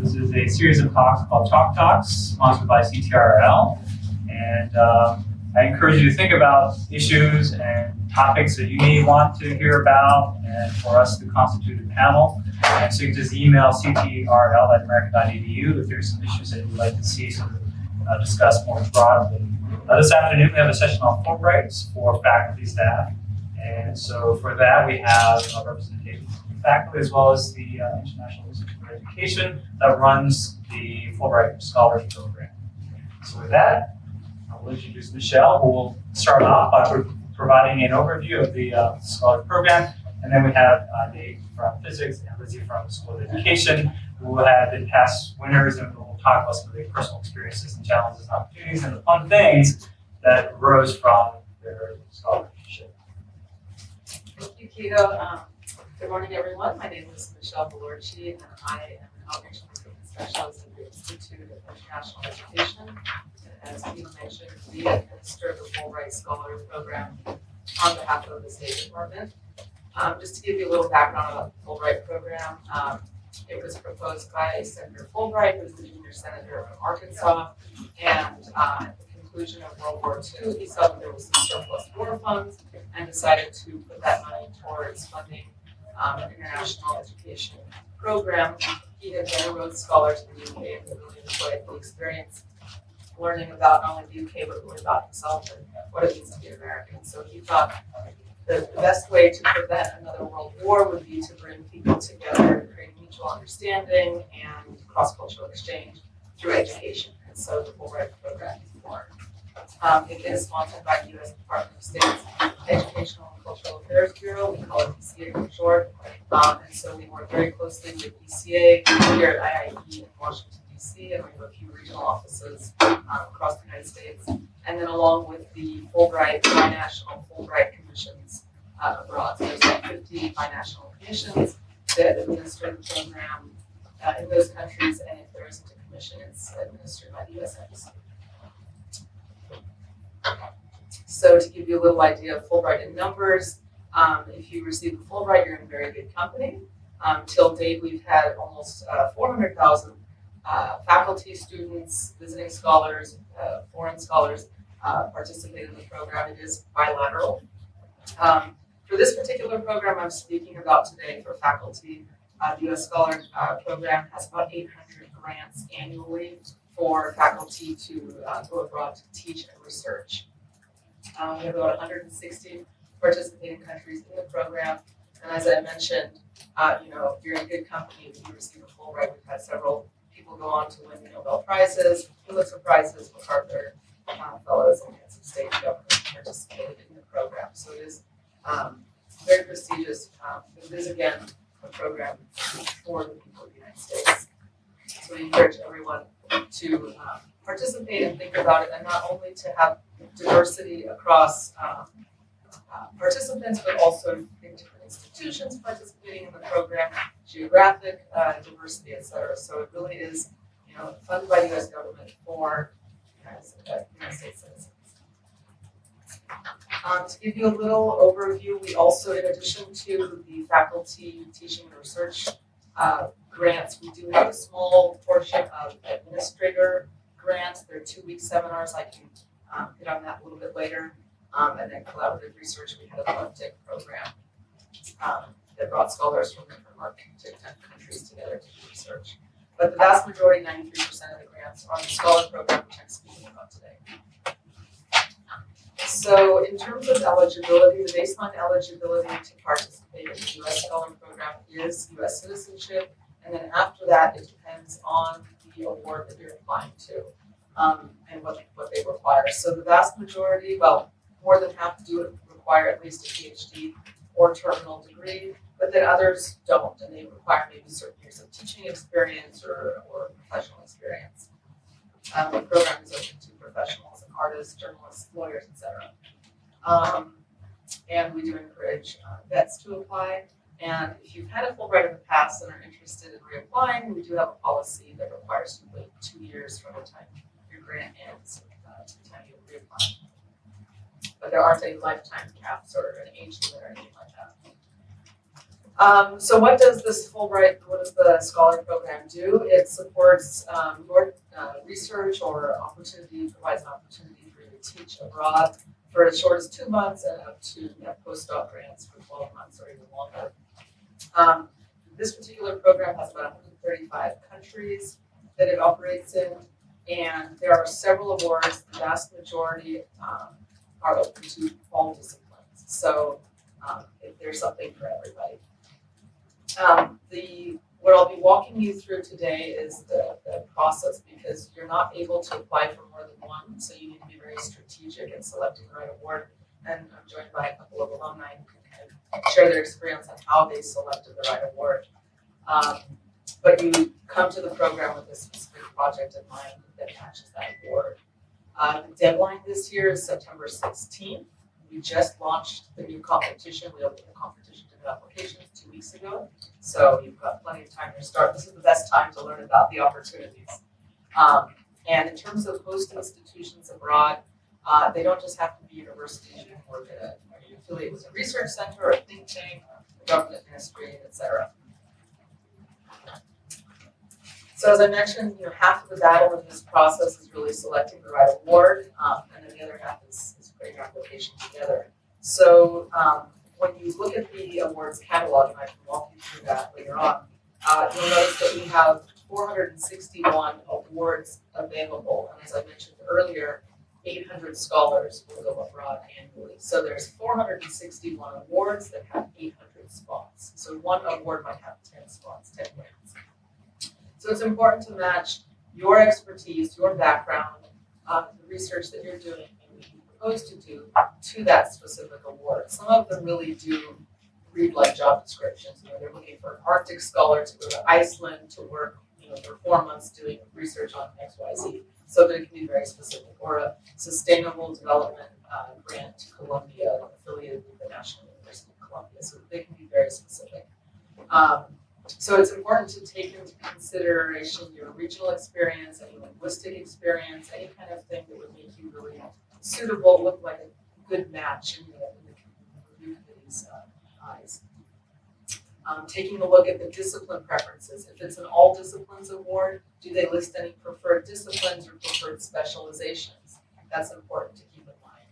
This is a series of talks called Talk Talks, sponsored by CTRL. And um, I encourage you to think about issues and topics that you may want to hear about and for us to constitute a panel. And so you can just email ctrl at american.edu if there's some issues that you'd like to see sort of uh, discussed more broadly. Uh, this afternoon, we have a session on Fulbrights for faculty, staff. And so for that, we have a representation from faculty as well as the uh, International Education that runs the Fulbright Scholars Program. So with that, I will introduce Michelle, who will start off by pro- providing an overview of the uh, Scholars Program. And then we have uh, Dave from Physics and Lizzie from School of Education, who will have been past winners and will talk about some of their personal experiences and challenges and opportunities and the fun things that arose from their scholarship. Thank you, Keto. Um, good morning, everyone. My name is Michelle Belorci, and I am an outreach specialist at the Institute of International Education. And as Keto mentioned, we administer the Fulbright Scholar Program on behalf of the State Department. Um, just to give you a little background about the Fulbright program, um, it was proposed by Senator Fulbright, who was the junior senator from Arkansas. And uh, at the conclusion of World War II, he saw that there was some surplus war funds and decided to put that money towards funding um, international education program. He had been a Rhodes Scholar to the UK and really enjoyed the experience learning about not only the UK but really about himself and what it means to be American. So he thought the, the best way to prevent another world war would be to bring people together create mutual understanding and cross-cultural exchange through education. And so the Fulbright program is born. Um, it is sponsored by the U.S. Department of State's Educational Cultural Affairs Bureau. We call it ECA for short. Um, and so we work very closely with ECA here at IIE in Washington, D.C., and we have a few regional offices um, across the United States. And then along with the Fulbright, binational Fulbright commissions uh, abroad. So there's like 50 binational commissions that administer the program uh, in those countries, and if there isn't a commission, it's administered by the U.S. Embassy. So to give you a little idea of Fulbright in numbers, um, if you receive a Fulbright, you're in very good company. Um, till date, we've had almost uh, 400,000 uh, faculty, students, visiting scholars, uh, foreign scholars uh, participate in the program. It is bilateral. Um, for this particular program I'm speaking about today for faculty, uh, the U.S. Scholar uh, Program has about 800 grants annually for faculty to go abroad to teach and research. Um, we have about 160 participating countries in the program, and as I mentioned, uh, you know, if you're in good company, if you receive a Fulbright, we've had several people go on to win Nobel Prizes, Pulitzer Prizes, MacArthur uh, Fellows, and of state government participated in the program. So it is um, very prestigious. Um, it is again a program for the people of the United States. So we encourage everyone to um, participate and think about it, and not only to have diversity across um, uh, participants, but also in different institutions participating in the program, geographic uh, diversity, et cetera. So it really is, you know, funded by the U.S. government for uh, United States citizens. Um, to give you a little overview, we also, in addition to the faculty teaching and research uh, grants, we do have a small portion of administrator grants. They're two-week seminars. I can um, hit on that a little bit later. Um, and then collaborative research, we had a FunTech program um, that brought scholars from different countries together to do research. But the vast majority, 93% of the grants are on the scholar program, which I'm speaking about today. So in terms of eligibility, the baseline eligibility to participate in the US Scholar Program is US citizenship. And then after that, it depends on award that you're applying to um, and what, what they require. So the vast majority, well, more than half do require at least a PhD or terminal degree, but then others don't, and they require maybe certain years of teaching experience or, or professional experience. Um, the program is open to professionals and artists, journalists, lawyers, etc. Um, and we do encourage uh, vets to apply. And if you've had a Fulbright in the past and are interested in reapplying, we do have a policy that requires you to wait two years from the time your grant ends uh, to the time you reapply. But there aren't any lifetime caps or an age limit or anything like that. Um, so what does this Fulbright, what does the scholar program do? It supports, um, your, uh, research or opportunity, provides an opportunity for you to teach abroad for as short as two months and up to, you know, postdoc grants for twelve months or even longer. Um, this particular program has about hundred and thirty-five countries that it operates in, and there are several awards, the vast majority, um, are open to all disciplines. So, um, there's something for everybody. Um, the, what I'll be walking you through today is the, the process because you're not able to apply for more than one, so you need to be very strategic in selecting the right award. And I'm joined by a couple of alumni who share their experience on how they selected the right award. Um, but you come to the program with a specific project in mind that matches that award. Uh, the deadline this year is September sixteenth. We just launched the new competition. We opened the competition to new applications two weeks ago. So you've got plenty of time to start. This is the best time to learn about the opportunities. Um, and in terms of host institutions abroad, uh, they don't just have to be universities. You can work at a, affiliate with a research center or a think tank, a government ministry, et cetera. So as I mentioned, you know, half of the battle in this process is really selecting the right award, um, and then the other half is, is putting your application together. So, um, when you look at the awards catalog, and I can walk you through that later on, uh, you'll notice that we have four hundred and sixty-one awards available, and as I mentioned earlier, eight hundred scholars will go abroad annually. So there's four hundred and sixty-one awards that have eight hundred spots. So one award might have ten spots, ten grants. So it's important to match your expertise, your background, um, the research that you're doing and what you propose to do to that specific award. Some of them really do read like job descriptions. You know, they're looking for an Arctic scholar to go to Iceland to work, you know, for four months doing research on X, Y, Z. So that it can be very specific. Or a sustainable development uh, grant to Colombia affiliated with the National University of Colombia. So they can be very specific. Um, so it's important to take into consideration your regional experience, any linguistic experience, any kind of thing that would make you really suitable, look like a good match in the, in the review uh, eyes. Um, taking a look at the discipline preferences. If it's an all disciplines award, do they list any preferred disciplines or preferred specializations? That's important to keep in mind.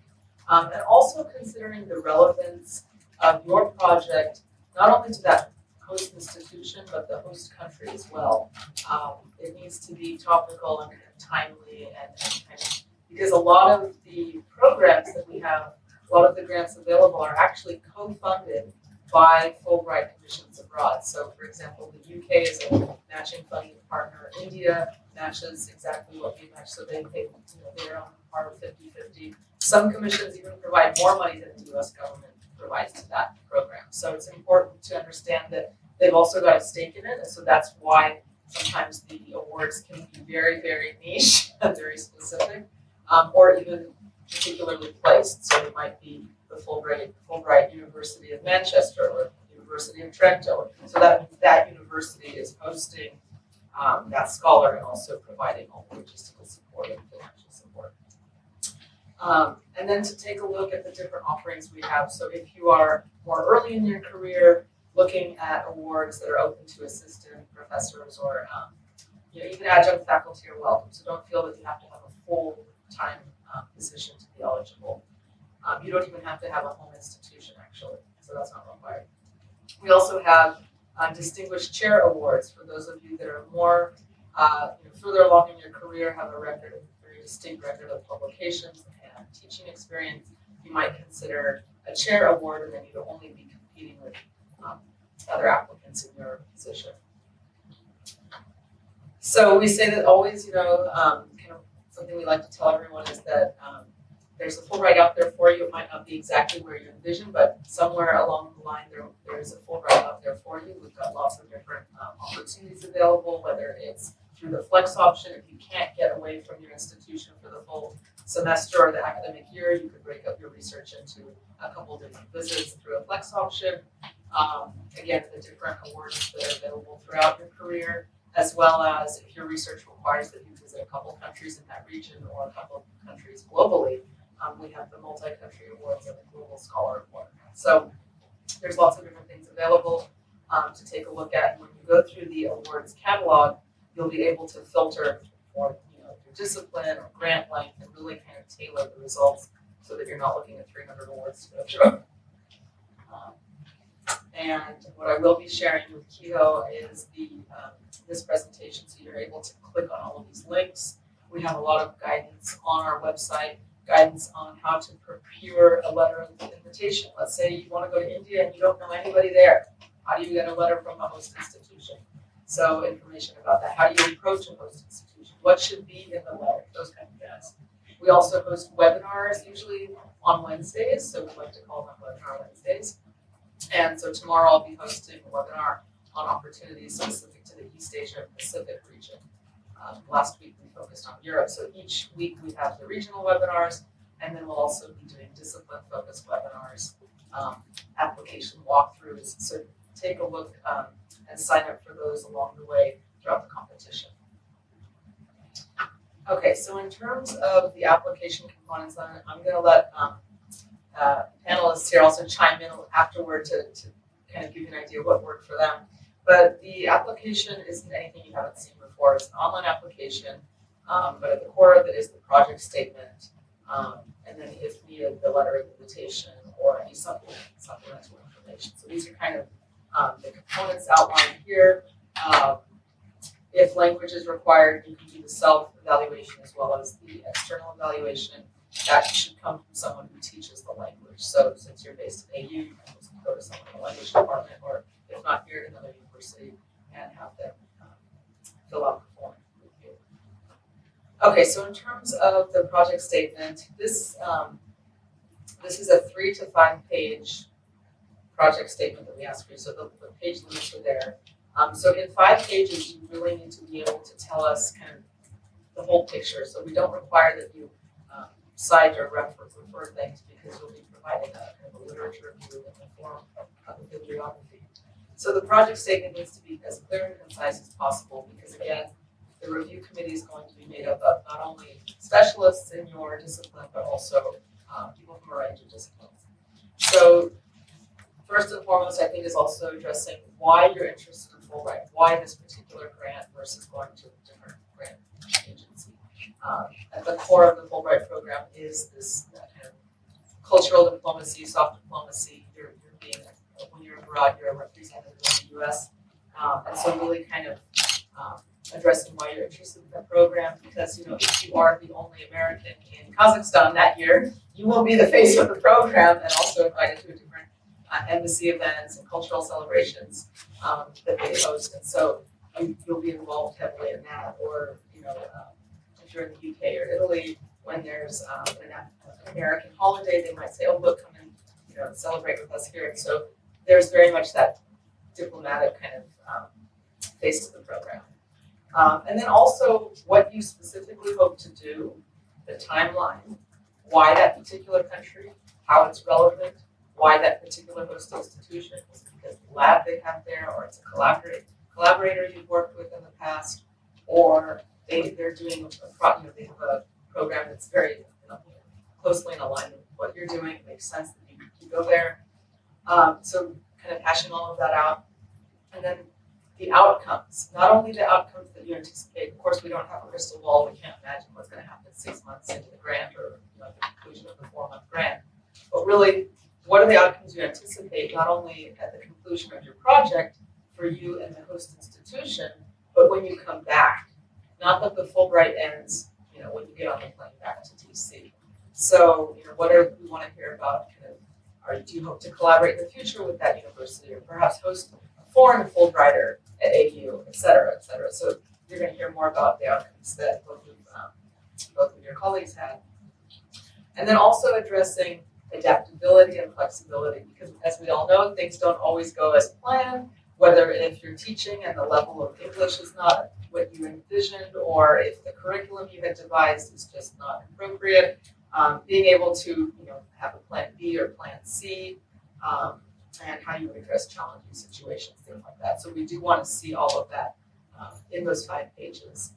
Um, and also considering the relevance of your project, not only to that host institution, but the host country as well. Um, it needs to be topical and timely and, and kind of, because a lot of the programs that we have, a lot of the grants available are actually co-funded by Fulbright commissions abroad. So for example, the UK is a matching funding partner. India matches exactly what we match, so they pay, you know, they're on par of 50-50. Some commissions even provide more money than the US government provides to that program. So it's important to understand that they've also got a stake in it, and so that's why sometimes the awards can be very, very niche and very specific, um, or even particularly placed. So it might be the Fulbright, Fulbright University of Manchester or University of Trento. So that that university is hosting um, that scholar and also providing all the logistical support and financial support. Um, and then to take a look at the different offerings we have. So if you are more early in your career, looking at awards that are open to assistant professors or um, you know, even adjunct faculty are welcome. So don't feel that you have to have a full-time um, position to be eligible. Um, you don't even have to have a home institution actually, so that's not required. We also have uh, distinguished chair awards for those of you that are more uh, you know, further along in your career, have a record, a very distinct record of publications and teaching experience. You might consider a chair award, and then you'd only be competing with um, other applicants in your position. So we say that always, you know, um, kind of something we like to tell everyone is that um, there's a Fulbright out there for you. It might not be exactly where you envision, but somewhere along the line there there is a Fulbright out there for you. We've got lots of different um, opportunities available, whether it's through the flex option. If you can't get away from your institution for the full semester or the academic year, you could break up your research into a couple different visits through a flex option. Um, again, the different awards that are available throughout your career, as well as if your research requires that you visit a couple countries in that region or a couple countries globally, um, we have the multi-country awards and the Global Scholar Award. So there's lots of different things available. um, to take a look at. When you go through the awards catalog, you'll be able to filter for, you know, your discipline or grant length and really kind of tailor the results so that you're not looking at three hundred awards to go through. Um, And what I will be sharing with Keto is the, um, this presentation, so you're able to click on all of these links. We have a lot of guidance on our website, guidance on how to procure a letter of invitation. Let's say you wanna go to India and you don't know anybody there. How do you get a letter from a host institution? So information about that, how do you approach a host institution? What should be in the letter, those kind of things. We also host webinars usually on Wednesdays, so we like to call them webinar Wednesdays. And so tomorrow I'll be hosting a webinar on opportunities specific to the East Asia Pacific region. Um, last week we focused on Europe, so each week we have the regional webinars, and then we'll also be doing discipline focused webinars, um, application walkthroughs. So take a look, um, and sign up for those along the way throughout the competition. Okay, so in terms of the application components, I'm, I'm gonna let, um, uh, panelists here also chime in afterward to, to kind of give you an idea what worked for them. But the application isn't anything you haven't seen before. It's an online application, um, but at the core of it is the project statement, um, and then if needed, the letter of invitation or any supplement, supplemental information. So these are kind of um, the components outlined here. Um, if language is required, you can do the self-evaluation as well as the external evaluation. That should come from someone who teaches the language. So since you're based in AU, you can go to someone in the language department, or if not here, at another university, and have them fill out the form. Okay, so in terms of the project statement, this um, this is a three to five page project statement that we ask for. So the, the page limits are there. Um, so in five pages, you really need to be able to tell us kind of the whole picture. So we don't require that you um, cite or refer, refer things because you'll be providing a kind of a literature review in the form of a bibliography. So the project statement needs to be as clear and concise as possible because again, the review committee is going to be made up of not only specialists in your discipline, but also uh, people from a range of disciplines. So first and foremost, I think is also addressing why you're interested in Fulbright, why this particular grant versus going to a different grant agency. Um, at the core of the Fulbright program is this uh, kind of cultural diplomacy, soft diplomacy. When you're abroad, you're a representative of the US. Um, and so really kind of um, addressing why you're interested in the program because, you know, if you are the only American in Kazakhstan that year, you will be the face of the program and also invited to different uh, embassy events and cultural celebrations um, that they host. And so you, you'll be involved heavily in that. Or, you know, um, if you're in the UK or Italy, when there's an, an American holiday, they might say, oh, look, come and, you know, celebrate with us here. And so there's very much that diplomatic kind of um, face to the program. Um, and then also what you specifically hope to do, the timeline, why that particular country, how it's relevant, why that particular host institution, is because the lab they have there, or it's a collaborator, collaborator you've worked with in the past, or they, they're doing a, you know, they have a program that's very you know, closely in alignment with what you're doing, it makes sense that you, you go there. Um, so kind of hashing all of that out. And then the outcomes, not only the outcomes that you anticipate, of course, we don't have a crystal ball, we can't imagine what's gonna happen six months into the grant or, you know, the conclusion of the four-month grant. But really, what are the outcomes you anticipate, not only at the conclusion of your project for you and the host institution, but when you come back? Not that the Fulbright ends, you know, when you get on the plane back to DC. So, you know, what are, we wanna hear about, kind of, or do you hope to collaborate in the future with that university, or perhaps host a foreign Fulbrighter at AU, et cetera, et cetera. So you're gonna hear more about the outcomes that both of, um, both of your colleagues had. And then also addressing adaptability and flexibility, because as we all know, things don't always go as planned, whether if you're teaching and the level of English is not what you envisioned, or if the curriculum you had devised is just not appropriate, um, being able to, you know, have a plan B or plan C, um, and how you address challenging situations, things like that. So we do want to see all of that um, in those five pages.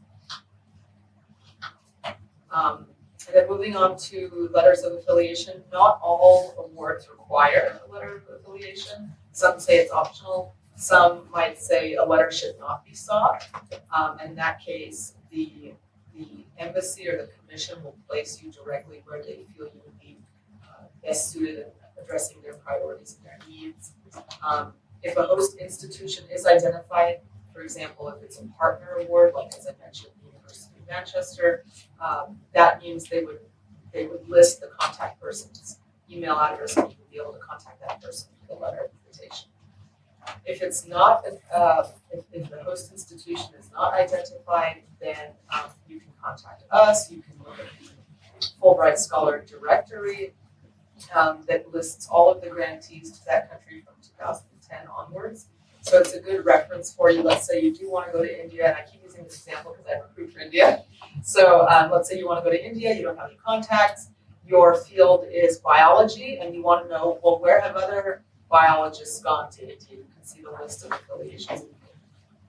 Um, and then moving on to letters of affiliation, not all awards require a letter of affiliation. Some say it's optional, Some might say a letter should not be sought. Um, in that case, the, the embassy or the commission will place you directly where they feel you would be uh, best suited in addressing their priorities and their needs. Um, if a host institution is identified, for example, if it's a partner award, like as I mentioned, the University of Manchester, um, that means they would, they would list the contact person's email address and you would be able to contact that person with a letter. If it's not, uh, if, if the host institution is not identified, then, um, you can contact us, you can look at the Fulbright Scholar Directory, um, that lists all of the grantees to that country from two thousand and ten onwards. So it's a good reference for you. Let's say you do want to go to India, and I keep using this example because I recruit for India. So um, let's say you want to go to India, you don't have any contacts, your field is biology, and you want to know, well, where have other biologists gone to India? Can see the list of affiliations.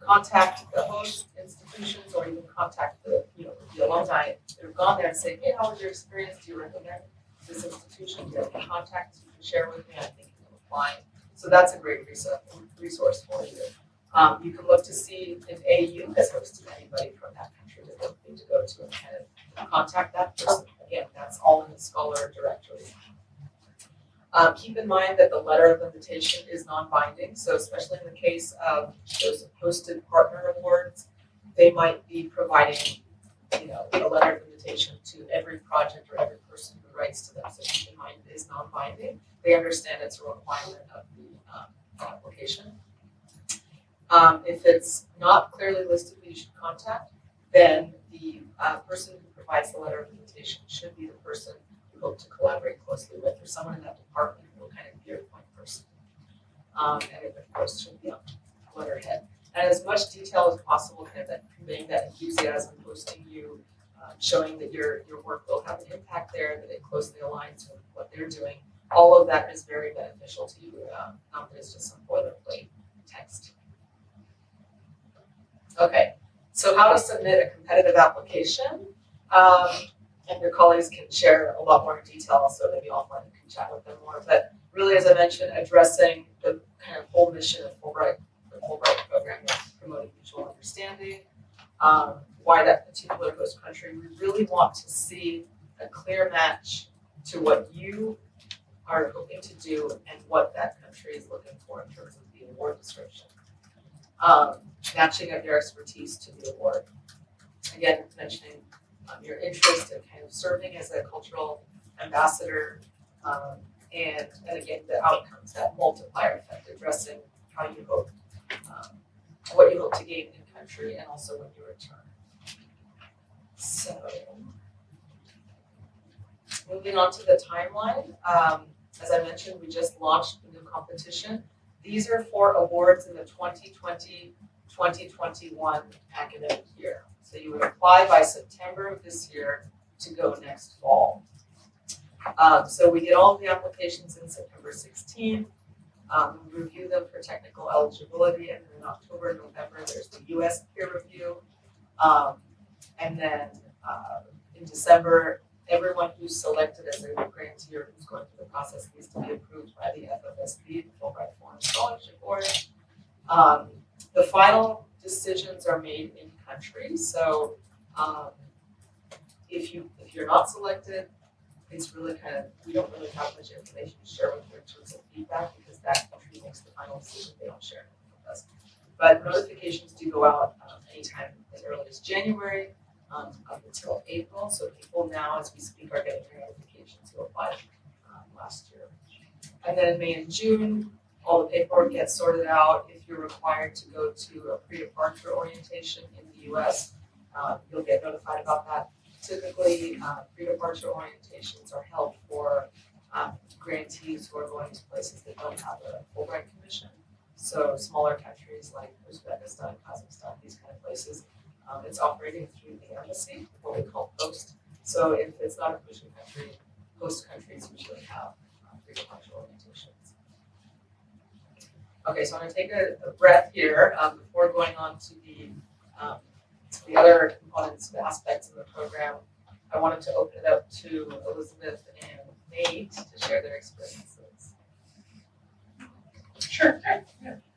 Contact the host institutions, or even contact the, you know, the alumni that have gone there and say, hey, how was your experience? Do you recommend this institution? Do you have any contacts you can share with me? I think you can apply. So that's a great resource, resource for you. Um, you can look to see if AU has hosted anybody from that country that looking to go to and kind of contact that person. Again, that's all in the Scholar directory. Um, keep in mind that the letter of invitation is non-binding, so especially in the case of those hosted partner awards, they might be providing, you know, a letter of invitation to every project or every person who writes to them, so keep in mind it is non-binding. They understand it's a requirement of the, um, application. Um, if it's not clearly listed who you should contact, then the, uh, person who provides the letter of invitation should be the person to collaborate closely with, or someone in that department who will kind of be your point person. Um, and it of course should be on letterhead. And as much detail as possible, kind of that conveying that enthusiasm, posting you, uh, showing that your, your work will have an impact there, that it closely aligns with what they're doing. All of that is very beneficial to you, um, not that it's just some boilerplate text. Okay, so how to submit a competitive application. Um, and your colleagues can share a lot more detail, so maybe offline you can chat with them more. But really, as I mentioned, addressing the kind of whole mission of Fulbright, the Fulbright program of promoting mutual understanding, um, why that particular host country. We really want to see a clear match to what you are hoping to do and what that country is looking for in terms of the award description. Um, matching up your expertise to the award. Again, mentioning um, your interest in kind of serving as a cultural ambassador, um, and, and again, the outcomes, that multiplier effect, addressing how you hope, um, what you hope to gain in country and also when you return. So, moving on to the timeline, um, as I mentioned, we just launched the new competition. These are for awards in the 2020-2021 academic year. So you would apply by September of this year to go next fall. Um, so we get all the applications in September 16th. Um, review them for technical eligibility, and then in October, November, there's the US peer review. Um, and then uh, in December, everyone who's selected as a grantee or who's going through the process needs to be approved by the FFSB, the Fulbright Foreign Scholarship Board. Um, the final decisions are made in country, so um, if you if you're not selected, it's really kind of we don't really have much information to share with you in terms of feedback because that country makes the final decision. They don't share it with us. But notifications do go out um, anytime as early as January um, up until April. So people now, as we speak, are getting their notifications who applied um, last year. And then May and June, all the paperwork gets sorted out. If you're required to go to a pre-departure orientation in the US, uh, you'll get notified about that. Typically, uh, pre-departure orientations are held for um, grantees who are going to places that don't have a Fulbright commission. So smaller countries like Uzbekistan, Kazakhstan, these kind of places, um, it's operating through the embassy, what we call post. So if it's not a commission country, host countries usually have uh, pre-departure orientations. Okay, so I'm gonna take a, a breath here um, before going on to the um, the other components aspects of the program. I wanted to open it up to Elizabeth and Nate to share their experiences. Sure.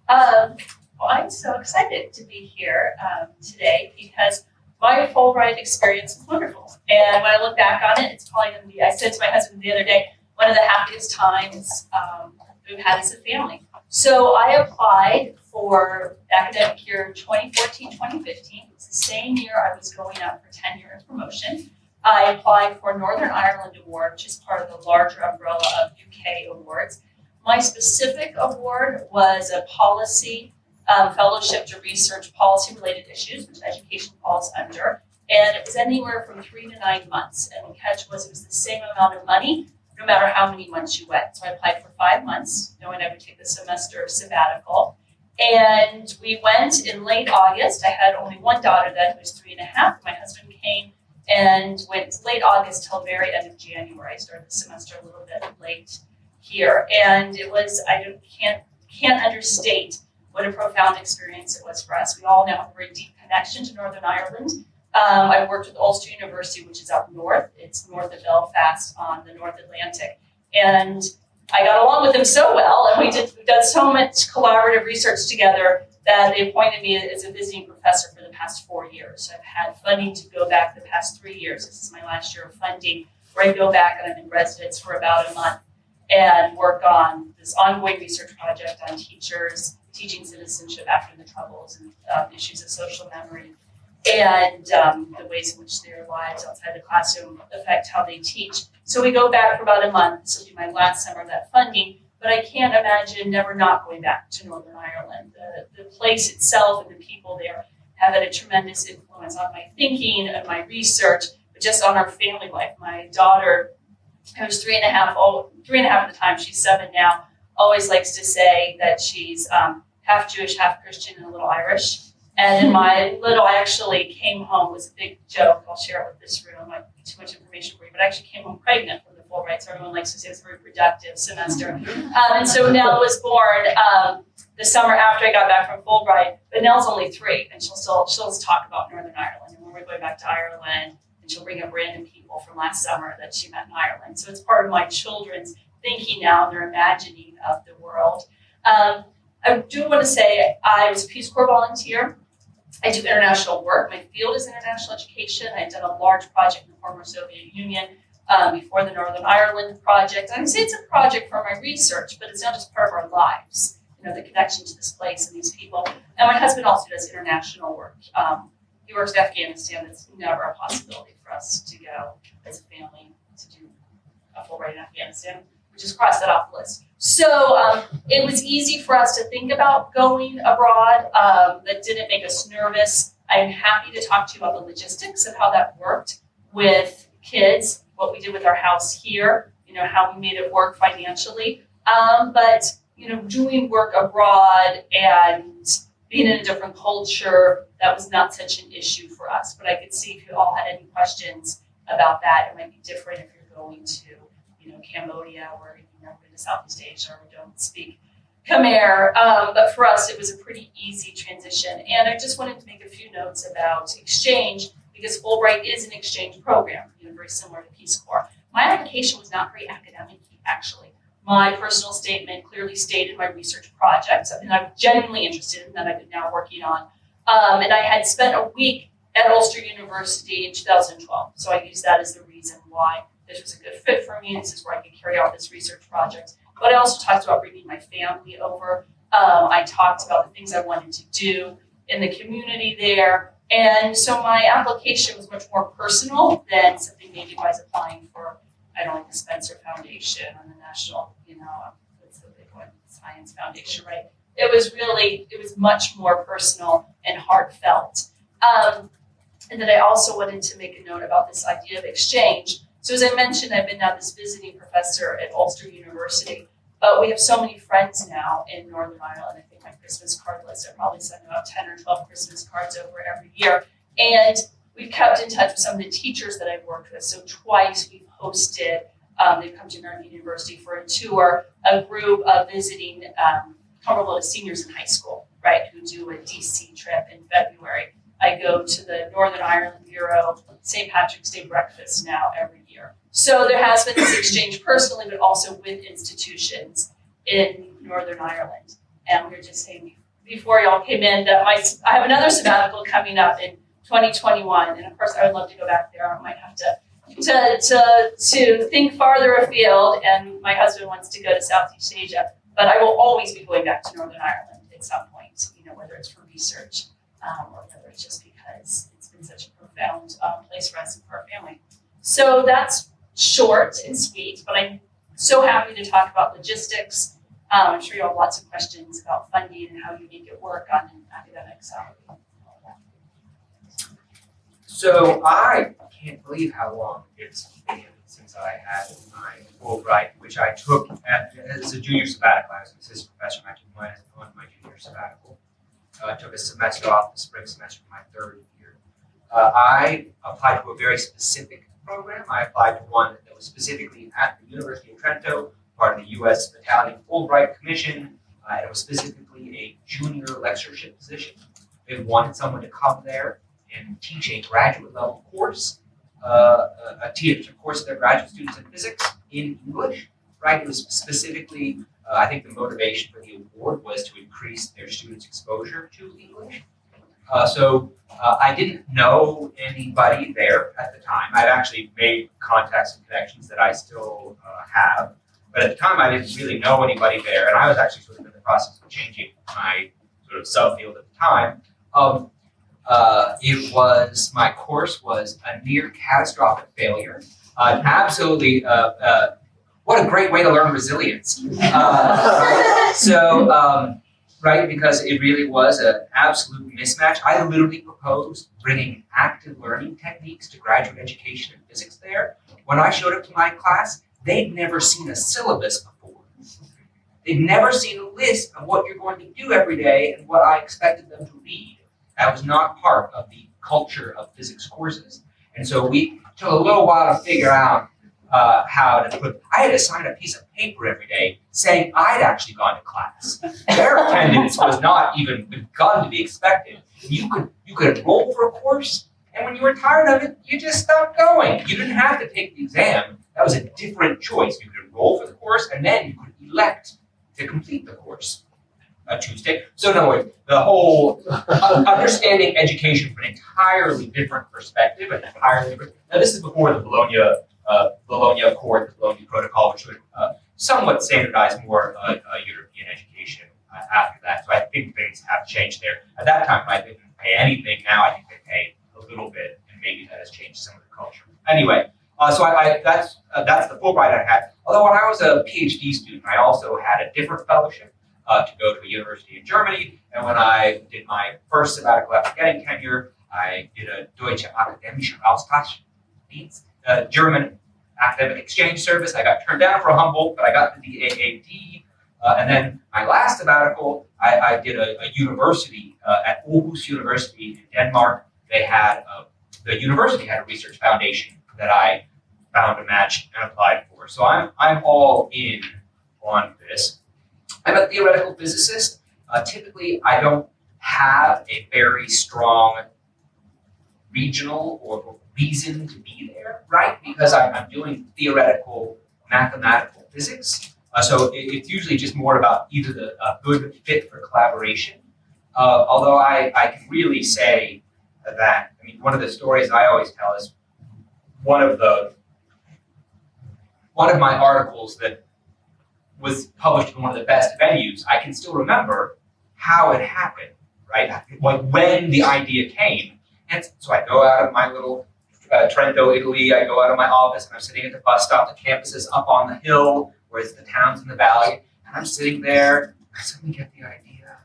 Um, well, I'm so excited to be here um, today because my Fulbright experience was wonderful. And when I look back on it, it's probably going to be, I said to my husband the other day, one of the happiest times um, we've had as a family. So I applied for academic year 2014 2015. It was the same year I was going up for tenure and promotion. I applied for Northern Ireland Award, which is part of the larger umbrella of UK awards. My specific award was a policy um, fellowship to research policy related issues, which education falls under. And it was anywhere from three to nine months. And the catch was it was the same amount of money no matter how many months you went. So I applied for five months, knowing I would take the semester of sabbatical. And we went in late August. I had only one daughter then who was three and a half. My husband came and went late August till very end of January. I started the semester a little bit late here. And it was, I can't, can't understate what a profound experience it was for us. We all now have a very deep connection to Northern Ireland. Um, I worked with Ulster University, which is up north. It's north of Belfast on the North Atlantic. And I got along with them so well, and we did we've done so much collaborative research together that they appointed me as a visiting professor for the past four years. I've had funding to go back the past three years. This is my last year of funding, where I go back and I'm in residence for about a month and work on this ongoing research project on teachers, teaching citizenship after the Troubles, and um, issues of social memory and um, the ways in which their lives outside the classroom affect how they teach. So we go back for about a month. This will be my last summer of that funding, but I can't imagine never not going back to Northern Ireland. The, the place itself and the people there have had a tremendous influence on my thinking and my research, but just on our family life. My daughter, who's three and a half, oh, three and a half at the time, she's seven now, always likes to say that she's um, half Jewish, half Christian, and a little Irish. And in my little, I actually came home, was a big joke, I'll share it with this room, I too much information for you, but I actually came home pregnant from the Fulbright, so everyone likes to say it was a very productive semester. Um, and so Nell was born um, the summer after I got back from Fulbright, but Nell's only three, and she'll still, she'll talk about Northern Ireland, and when we're going back to Ireland, and she'll bring up random people from last summer that she met in Ireland. So it's part of my children's thinking now, their imagining of the world. Um, I do want to say I was a Peace Corps volunteer I do international work. My field is international education. I've done a large project in the former Soviet Union um, before the Northern Ireland project. I say it's a project for my research, but it's not just part of our lives. You know, the connection to this place and these people. And my husband also does international work. Um, he works in Afghanistan. It's never a possibility for us to go as a family to do a Fulbright in Afghanistan. We just crossed that off the list. So um, it was easy for us to think about going abroad. Um, that didn't make us nervous. I'm happy to talk to you about the logistics of how that worked with kids, what we did with our house here, you know, how we made it work financially. Um, but, you know, doing work abroad and being in a different culture, that was not such an issue for us. But I could see if you all had any questions about that, it might be different if you're going to, you know, Cambodia or Southeast Asia or we don't speak Khmer. Um, but for us, it was a pretty easy transition. And I just wanted to make a few notes about exchange because Fulbright is an exchange program, you know, very similar to Peace Corps. My application was not very academic, actually. My personal statement clearly stated my research project, something I'm genuinely interested in that I've been now working on. Um, and I had spent a week at Ulster University in 2012, so I used that as the reason why this was a good fit for me. This is where I could carry out this research project. But I also talked about bringing my family over. Um, I talked about the things I wanted to do in the community there. And so my application was much more personal than something maybe I was applying for, I don't know, the Spencer Foundation or the National, you know, what's the big one, Science Foundation, right? It was really, it was much more personal and heartfelt. Um, and then I also wanted to make a note about this idea of exchange so as I mentioned, I've been now this visiting professor at Ulster University, but we have so many friends now in Northern Ireland. I think my Christmas card list, I probably send about 10 or 12 Christmas cards over every year. And we've kept in touch with some of the teachers that I've worked with. So twice we've hosted, um, they've come to American University for a tour, a group of visiting um, to seniors in high school, right, who do a DC trip in February. I go to the Northern Ireland Bureau St. Patrick's Day breakfast now every year. So there has been this exchange personally, but also with institutions in Northern Ireland. And we were just saying before y'all came in that my, I have another sabbatical coming up in 2021. And of course, I would love to go back there. I might have to, to, to, to think farther afield. And my husband wants to go to Southeast Asia. But I will always be going back to Northern Ireland at some point, you know, whether it's for research um, or whether just because it's been such a profound um, place for us and for our family. So that's short and sweet, but I'm so happy to talk about logistics. Um, I'm sure you have lots of questions about funding and how you make it work on an academic salary. So I can't believe how long it's been since I had my Fulbright, which I took at, as a junior sabbatical. I was an assistant professor I took mine on my junior sabbatical. Uh, took a semester off the spring semester of my third year. Uh, I applied to a very specific program. I applied to one that was specifically at the University of Trento, part of the U.S. Italian Fulbright Commission. Uh, it was specifically a junior lectureship position. They wanted someone to come there and teach a graduate level course, uh, a, teach a course to their graduate students in physics in English, right? It was specifically, uh, I think the motivation for the award was to increase their students' exposure to English. Uh, so uh, I didn't know anybody there at the time. I'd actually made contacts and connections that I still uh, have. But at the time, I didn't really know anybody there, and I was actually sort of in the process of changing my sort of subfield at the time. Um, uh, it was, my course was a near catastrophic failure. Uh, absolutely, uh what a great way to learn resilience. Uh, so, um, right, because it really was an absolute mismatch. I literally proposed bringing active learning techniques to graduate education in physics there. When I showed up to my class, they'd never seen a syllabus before. They'd never seen a list of what you're going to do every day and what I expected them to read. That was not part of the culture of physics courses. And so we took a little while to figure out uh, how to put, I had to sign a piece of paper every day saying I'd actually gone to class. Their attendance was not even begun to be expected. You could, you could enroll for a course, and when you were tired of it, you just stopped going. You didn't have to take the exam. That was a different choice. You could enroll for the course, and then you could elect to complete the course a Tuesday. So in other words, the whole uh, understanding education from an entirely different perspective, an entirely different. Now this is before the Bologna uh, Bologna Accord, the Bologna Protocol, which would uh, somewhat standardize more uh, uh European education uh, after that. So I think things have changed there. At that time, I didn't pay anything. Now I think they pay a little bit, and maybe that has changed some of the culture. Anyway, uh, so I, I that's that's the Fulbright I had. Although when I was a PhD student, I also had a different fellowship uh, to go to a university in Germany. And when I did my first sabbatical after getting tenure, I did a Deutsche Akademische Austauschdienst, a German academic exchange service. I got turned down for Humboldt, but I got the DAAD. Uh, and then my last sabbatical, I, I did a, a university uh, at Aarhus University in Denmark. They had, a, the university had a research foundation that I found a match and applied for. So I'm, I'm all in on this. I'm a theoretical physicist. Uh, typically, I don't have a very strong regional or reason to be there, right? Because I'm, doing theoretical mathematical physics. Uh, so it, it's usually just more about either the uh, good fit for collaboration. Uh, although I, I can really say that, I mean, one of the stories I always tell is one of the, one of my articles that was published in one of the best venues, I can still remember how it happened, right? Like when the idea came. And so I go out of my little uh, Trento, Italy, I go out of my office and I'm sitting at the bus stop. The campus is up on the hill, whereas the town's in the valley. And I'm sitting there, I suddenly get the idea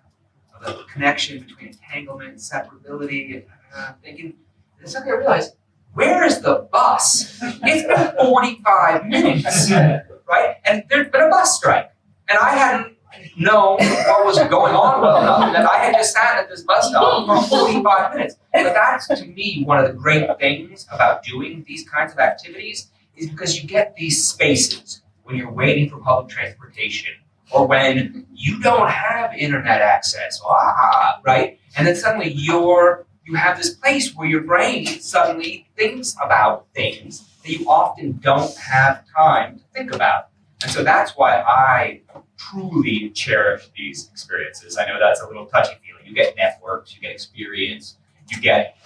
of the connection between entanglement, separability, And I'm thinking, and suddenly I realize, where is the bus? It's been 45 minutes right? And there's been a bus strike. And I hadn't known what was going on well enough that I had just sat at this bus stop for 45 minutes. But that's, to me, one of the great things about doing these kinds of activities is because you get these spaces when you're waiting for public transportation or when you don't have internet access, ah, right? And then suddenly you're you have this place where your brain suddenly thinks about things that you often don't have time to think about. And so that's why I truly cherish these experiences. I know that's a little touchy feely. You get networks, you get experience, you get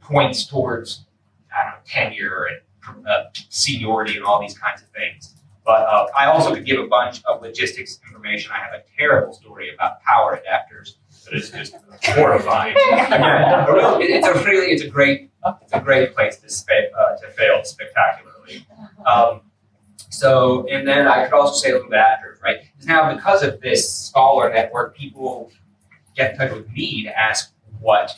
points towards I don't know tenure and uh, seniority and all these kinds of things. But uh, I also could give a bunch of logistics information. I have a terrible story about power adapters that is just horrifying. Again, a real- it- it's a really, it's a great, it's a great place to uh, to fail spectacularly. Um, so, and then I could also say a little bit after, right? Now, because of this scholar network, people get in touch with me to ask what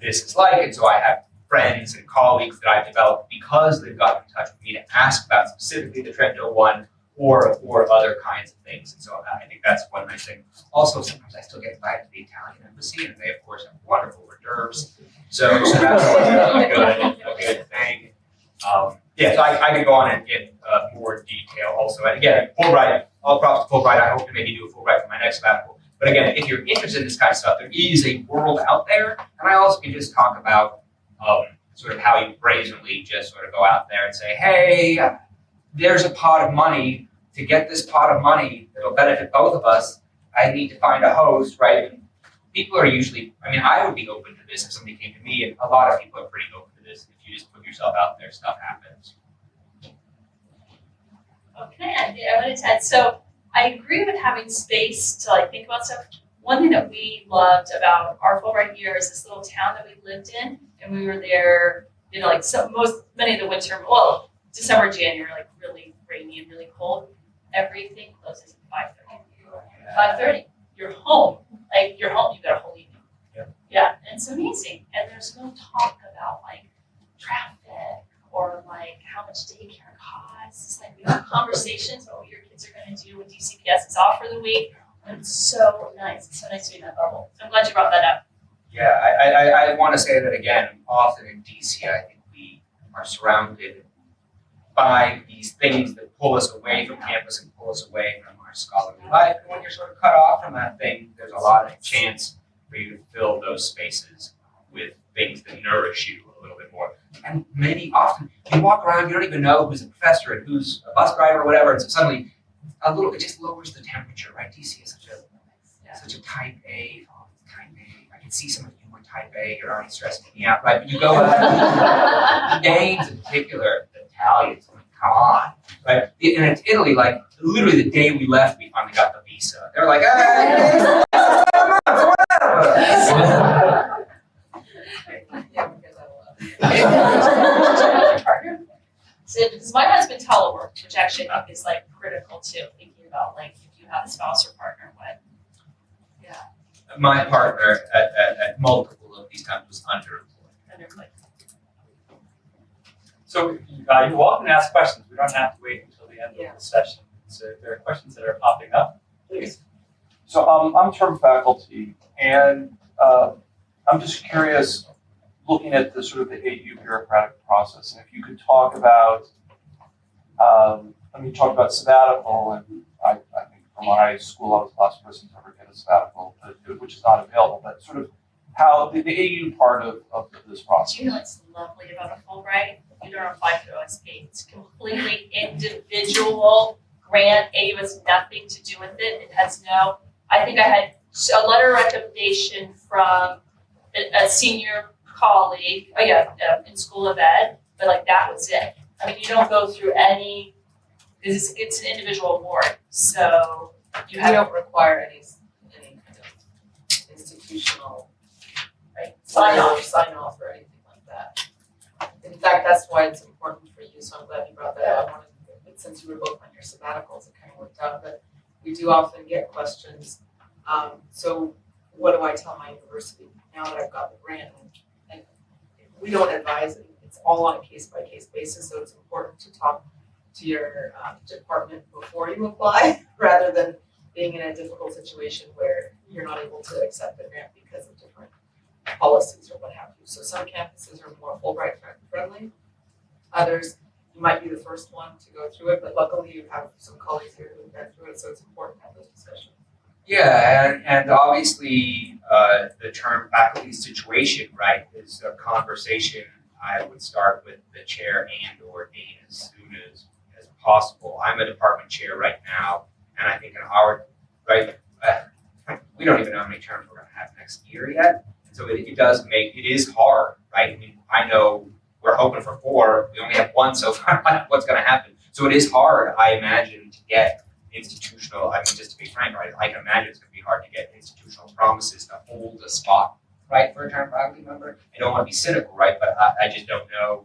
this is like, and so I have friends and colleagues that I've developed because they've gotten in touch with me to ask about specifically the Trento one or or other kinds of things. And so uh, I think that's one nice thing. Also, sometimes I still get invited to the Italian embassy, and they of course have wonderful hors d'oeuvres. So, so that's a good a good thing. Um, yeah, so I, I could go on and get uh, more detail also. And again, Fulbright, all props to Fulbright. I hope to maybe do a Fulbright for my next sabbatical. But again, if you're interested in this kind of stuff, there is a world out there. And I also can just talk about um, sort of how you brazenly just sort of go out there and say, hey, there's a pot of money. To get this pot of money that'll benefit both of us, I need to find a host, right? People are usually, I mean, I would be open to this if somebody came to me, and a lot of people are pretty open this. If you just put yourself out there, stuff happens. Okay, I, I wanted to add, so I agree with having space to like think about stuff. One thing that we loved about our Fulbright year is this little town that we lived in, and we were there, you know, like so most many of the winter, well, December, January, like really rainy and really cold. Everything closes at five thirty. Five thirty, you're home, like you're home, you got a whole evening. Yeah. Yeah, and it's amazing, and there's no talk about like traffic or like how much daycare costs. Like we have conversations about what your kids are gonna do when DCPS is off for the week. And it's so nice, it's so nice to be in that bubble. So I'm glad you brought that up. Yeah, I, I, I, I want to say that again. Often in DC, I think we are surrounded by these things that pull us away from campus and pull us away from our scholarly life. And when you're sort of cut off from that thing, there's a lot of chance for you to fill those spaces with things that nourish you a little bit more. And many, often, you walk around, you don't even know who's a professor and who's a bus driver or whatever, and so suddenly, a little, it just lowers the temperature, right? DC is such a such a type A. Oh, type A. I can see some of you were type A. You're already stressing me out, right? But you go the Danes in particular, the Italians. I mean, come on, right? And it's Italy, like literally the day we left, we finally got the visa. They're like, hey, whatever. Yeah, we get that a lot. Partner. So, because my husband teleworked, which actually I think is like critical too, thinking about like if you have a spouse or partner, what Yeah. My partner at, at, at multiple of these times was underemployed. kind of like So uh, you're welcome to ask questions. We don't have to wait until the end Yeah. of the session. So if there are questions that are popping up, please. So um, I'm term faculty, and uh, I'm just curious, looking at the sort of the AU bureaucratic process, and if you could talk about, um, I mean, you talked about sabbatical, and I, I think from my school, I was the last person to ever get a sabbatical, which is not available, but sort of how the, the AU part of, of this process. you know what's lovely about a Fulbright? You don't apply through OSP. It's completely individual grant. AU has nothing to do with it. It has no, I think I had a letter of recommendation from a, a senior colleague, oh yeah, uh, in School of Ed, but like that was it. I mean, you don't go through any, it's, it's an individual award, so you We have, don't require any, any kind of institutional right, sign off. sign off or anything like that. In fact, that's why it's important for you, so I'm glad you brought that up. I wanted, but since you were both on your sabbaticals, it kind of worked out, but we do often get questions. Um, so what do I tell my university now that I've got the grant? We don't advise, it. it's all on a case by case basis, so it's important to talk to your um, department before you apply, rather than being in a difficult situation where you're not able to accept the grant because of different policies or what have you. So some campuses are more Fulbright friendly. Others, you might be the first one to go through it, but luckily you have some colleagues here who've been through it, so it's important to have those discussions. Yeah, and, and obviously, uh, the term faculty situation, right, is a conversation I would start with the chair and or dean as soon as, as possible. I'm a department chair right now, and I think in our right? Uh, we don't even know how many terms we're gonna have next year yet. So it, it does make, it is hard, right? I mean, I know we're hoping for four, we only have one so far, what's gonna happen? So it is hard, I imagine, to get institutional, I mean, just to be frank, right, I can imagine it's gonna be hard to get institutional promises to hold a spot, right, for a town faculty member. I don't wanna be cynical, right, but I, I just don't know.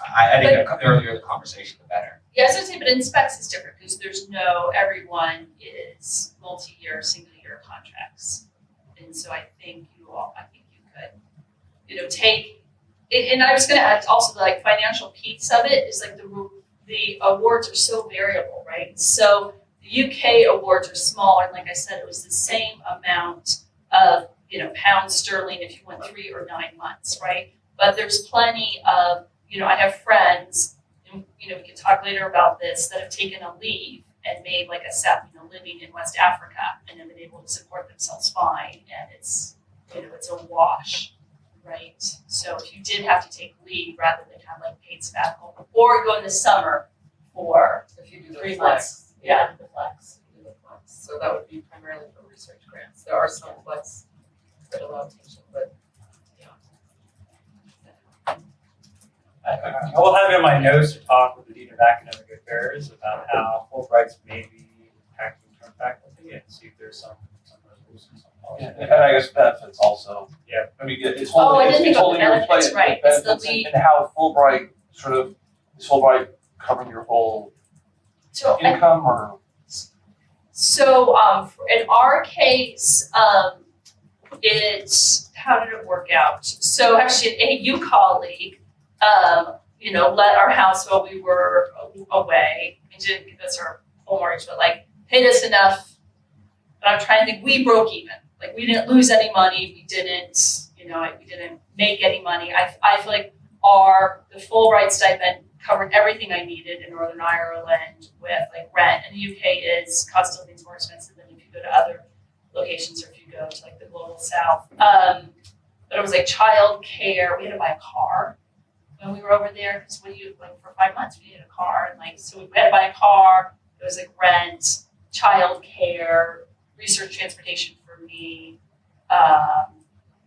I, I think the earlier the conversation, the better. Yeah, I was gonna say, but in specs it's different because there's no, everyone is multi-year, single-year contracts. And so I think you all, I think you could, you know, take, and, and I was gonna add also the like financial piece of it is like the, the awards are so variable, right? So the UK awards are smaller, and like I said, it was the same amount of, you know, pounds sterling if you went three or nine months, right? But there's plenty of, you know, I have friends and, you know, we can talk later about this, that have taken a leave and made like a set, you know, living in West Africa and have been able to support themselves fine, and it's, you know, it's a wash, right? So if you did have to take leave rather than have like paid sabbatical, or go in the summer for If you do the three flex, months, yeah, the flex. do the flex. So that would be primarily for research grants. There are some flex that allow teaching, but, yeah. I, I will have it in my notes to talk with the Dean of Academic Affairs about how Fulbright's may be impacting term faculty and see if there's some, some resolutions on Yeah, and I guess benefits also. Yeah. I mean, it's Oh, I holding, didn't it's think about holding the your benefits, plate, right, it's the benefits and- lead. and how Fulbright sort of, is Fulbright covering your whole So I income or? So, um, in our case, um, it's, how did it work out? So actually, an AU colleague, um, you know, let our house while we were away, and didn't give us our full mortgage, but like, paid us enough. But I'm trying to think, we broke even, like, we didn't lose any money, we didn't, you know, we didn't make any money. I, I feel like our, the Fulbright stipend covered everything I needed in Northern Ireland with like rent, and the UK is cost of living's more expensive than if you go to other locations or if you go to like the global south. Um, but it was like childcare. We had to buy a car when we were over there because when you like for five months we needed a car and like so we had to buy a car. It was like rent, childcare, research transportation for me. Um,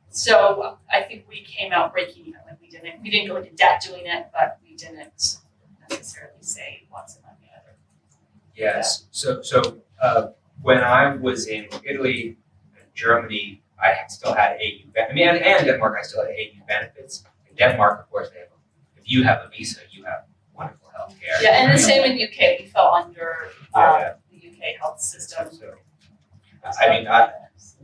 so I think we came out breaking even. Like we didn't we didn't go into debt doing it, but we didn't necessarily say cent on the other. Yes, so, so, uh, when I was in Italy and Germany, I still had AU, I mean, and, and Denmark, I still had AU benefits. In Denmark, of course, they have, if you have a visa, you have wonderful health care. Yeah, and the same in UK. We fell under Yeah, uh, yeah. the UK health system. So, I mean, I,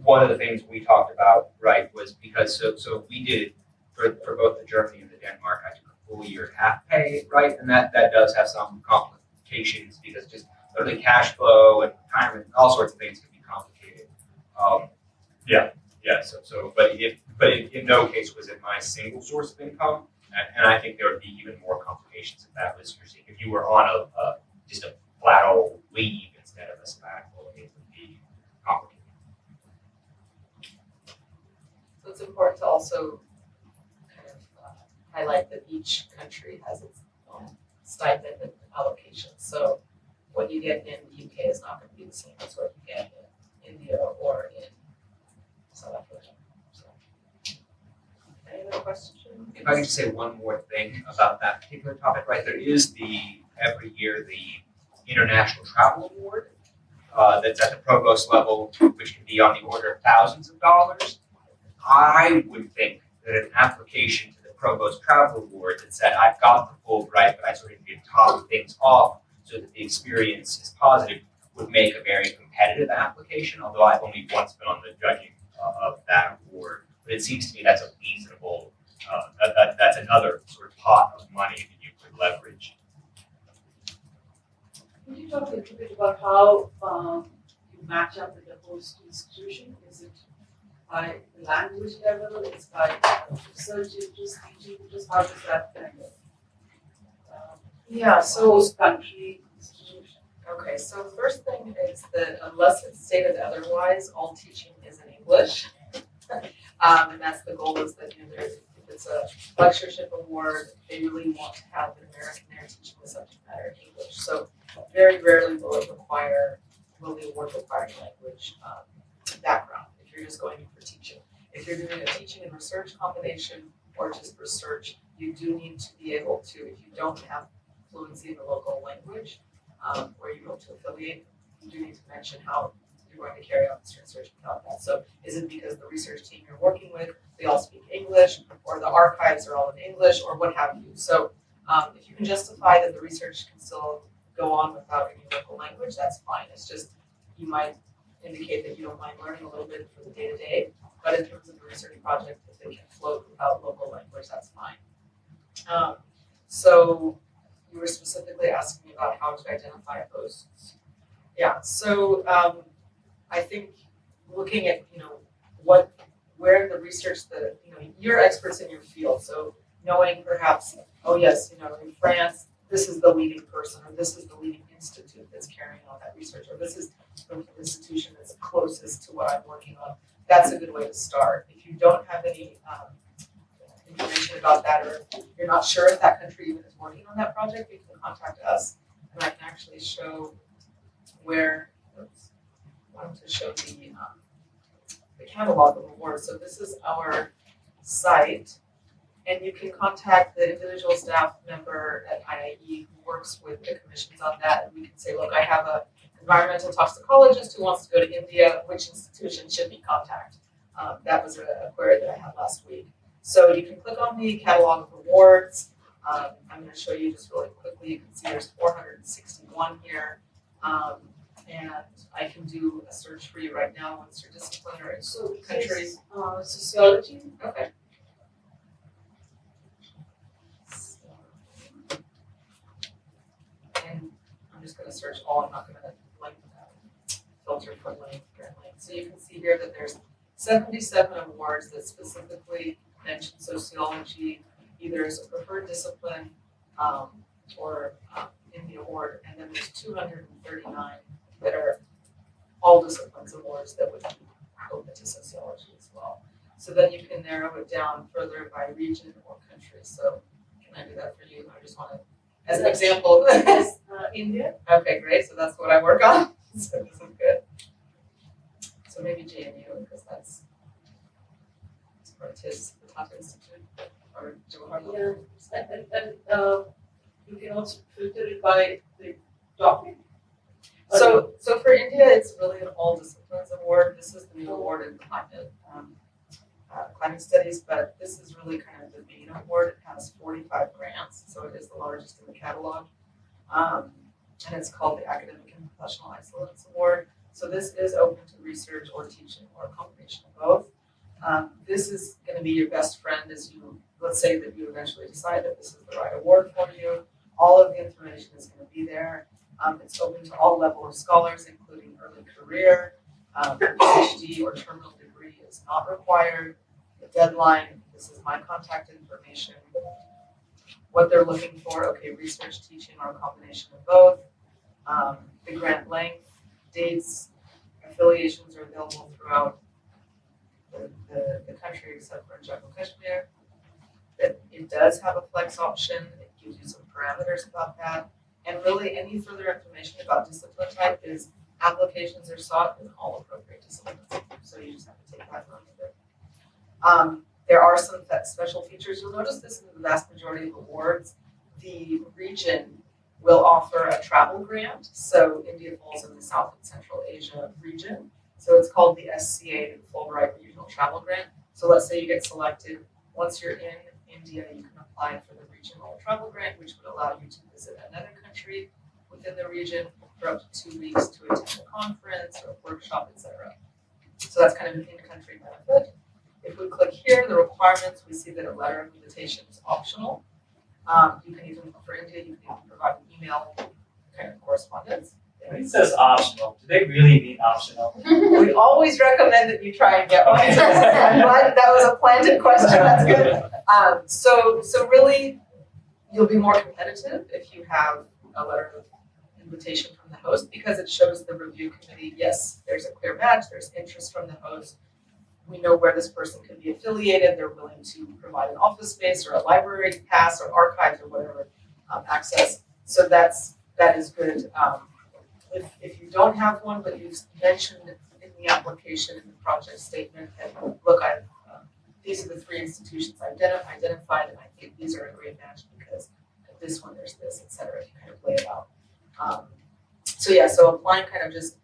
one of the things we talked about, right, was because, so, so we did, for, for both the Germany and the Denmark, I took a full year half pay, right? And that, that does have some complications because just literally cash flow and retirement, all sorts of things can be complicated. Um, yeah, yeah, so, so, but if, but in, in no case was it my single source of income. And, and I think there would be even more complications if that was your, if you were on a, a, just a flat old leave instead of a sabbatical, it would be complicated. So it's important to also kind of uh, highlight that each country has its own stipend and allocation. So what you get in the UK is not gonna be the same as what you get in India or in South Africa. So, Any other questions? If I could just say one more thing about that particular topic, right, there is the, every year, the International Travel Award, uh, that's at the provost level, which can be on the order of thousands of dollars. I would think that an application to the Provost Travel Award that said, I've got the Fulbright, but I sort of need to top things off so that the experience is positive, would make a very competitive application, although I've only once been on the judging uh, of that award. But it seems to me that's a reasonable uh, that, that, that's another sort of pot of money that you could leverage. Could you talk a little bit about how um, you match up with the host institution? Is it by the language level, it's by research interest, teaching interest, how does that kind of um, Yeah, so country institution? Okay, so first thing is that unless it's stated otherwise, all teaching is in English. Um, and that's the goal is that, you know, if it's a lectureship award, they really want to have an American there teaching the subject matter in English. So very rarely will it require will the award require language um, background, you're just going in for teaching. If you're doing a teaching and research combination or just research, you do need to be able to, if you don't have fluency in the local language, um, where you're able to affiliate, you do need to mention how you're going to carry out this research without that. So is it because the research team you're working with, they all speak English, or the archives are all in English, or what have you? So um, if you can justify that the research can still go on without any local language, that's fine. It's just, you might indicate that you don't mind learning a little bit for the day-to-day, but in terms of the research project, if it can float without local language, that's fine. Um, so you were specifically asking me about how to identify hosts. Yeah, so um, I think looking at, you know, what, where the research that, you know, you're experts in your field, so knowing perhaps, oh yes, you know, in France, this is the leading person, or this is the leading institute that's carrying on that research, or this is the institution that's closest to what I'm working on, that's a good way to start. If you don't have any um, information about that, or you're not sure if that country even is working on that project, you can contact us, and I can actually show where, oops, I wanted to show the, um, the catalog of awards. So this is our site, and you can contact the individual staff member at IIE who works with the commissions on that, and we can say, look, I have a environmental toxicologist who wants to go to India, which institution should we contact? Um, that was a, query that I had last week. So you can click on the catalog of awards. Um, I'm going to show you just really quickly. You can see there's 461 here. Um, and I can do a search for you right now once your disciplinary. So Country. this, uh, sociology, Okay. And I'm just gonna search all, I'm not link that, filter for link. So you can see here that there's seventy-seven awards that specifically mention sociology, either as a preferred discipline, um, or, um, in the award. And then there's two hundred and thirty-nine that are all disciplines awards that would be open to sociology as well. So then you can narrow it down further by region or country. So can I do that for you? I just want to, as an example. uh, India, Okay, great. So that's what I work on. So this is good. So maybe JNU because that's or TISS, the top institute, or Jawaharlal. yeah, and, and, and, uh, you can also filter it by the topic. So, so for India, it's really an all disciplines award. This is the new award in climate, um, uh, climate studies, but this is really kind of the main award. It has forty-five grants, so it is the largest in the catalog. Um, and it's called the Academic and Professional Excellence Award. So this is open to research or teaching or a combination of both. Um, this is gonna be your best friend as you, let's say that you eventually decide that this is the right award for you. All of the information is gonna be there. Um, it's open to all level of scholars, including early career. Um, PhD or terminal degree is not required. The deadline, this is my contact information. What they're looking for, okay, research, teaching, or a combination of both. Um, the grant length, dates, affiliations are available throughout the, the, the country except for Jammu Kashmir. That it does have a flex option, it gives you some parameters about that. And really, any further information about discipline type is applications are sought in all appropriate disciplines. So you just have to take that note of it. Um, there are some special features. You'll notice this in the vast majority of awards. The region will offer a travel grant. So India falls in the South and Central Asia region. So it's called the SCA, the Fulbright Regional Travel Grant. So let's say you get selected. Once you're in India, you can apply for the regional travel grant, which would allow you to visit another country within the region for up to two weeks to attend a conference or a workshop, etc. So that's kind of an in-country benefit. If we click here, the requirements, we see that a letter of invitation is optional. Um, you can even, for India, you can even provide an email kind of correspondence. When it says optional, do they really mean optional? We always recommend that you try and get one. I'm glad that was a planted question, that's good. Um, so, so really, you'll be more competitive if you have a letter of invitation from the host because it shows the review committee, yes, there's a clear match, there's interest from the host. We know where this person could be affiliated, they're willing to provide an office space or a library pass or archives or whatever, um, access. So that's, that is good, um, if, if you don't have one, but you've mentioned in the application, in the project statement, that, look, I, um, these are the three institutions I identi- identified, and I think these are a great match because this one, there's this, et cetera, if you kind of lay it out. Um, so yeah, so applying kind of just,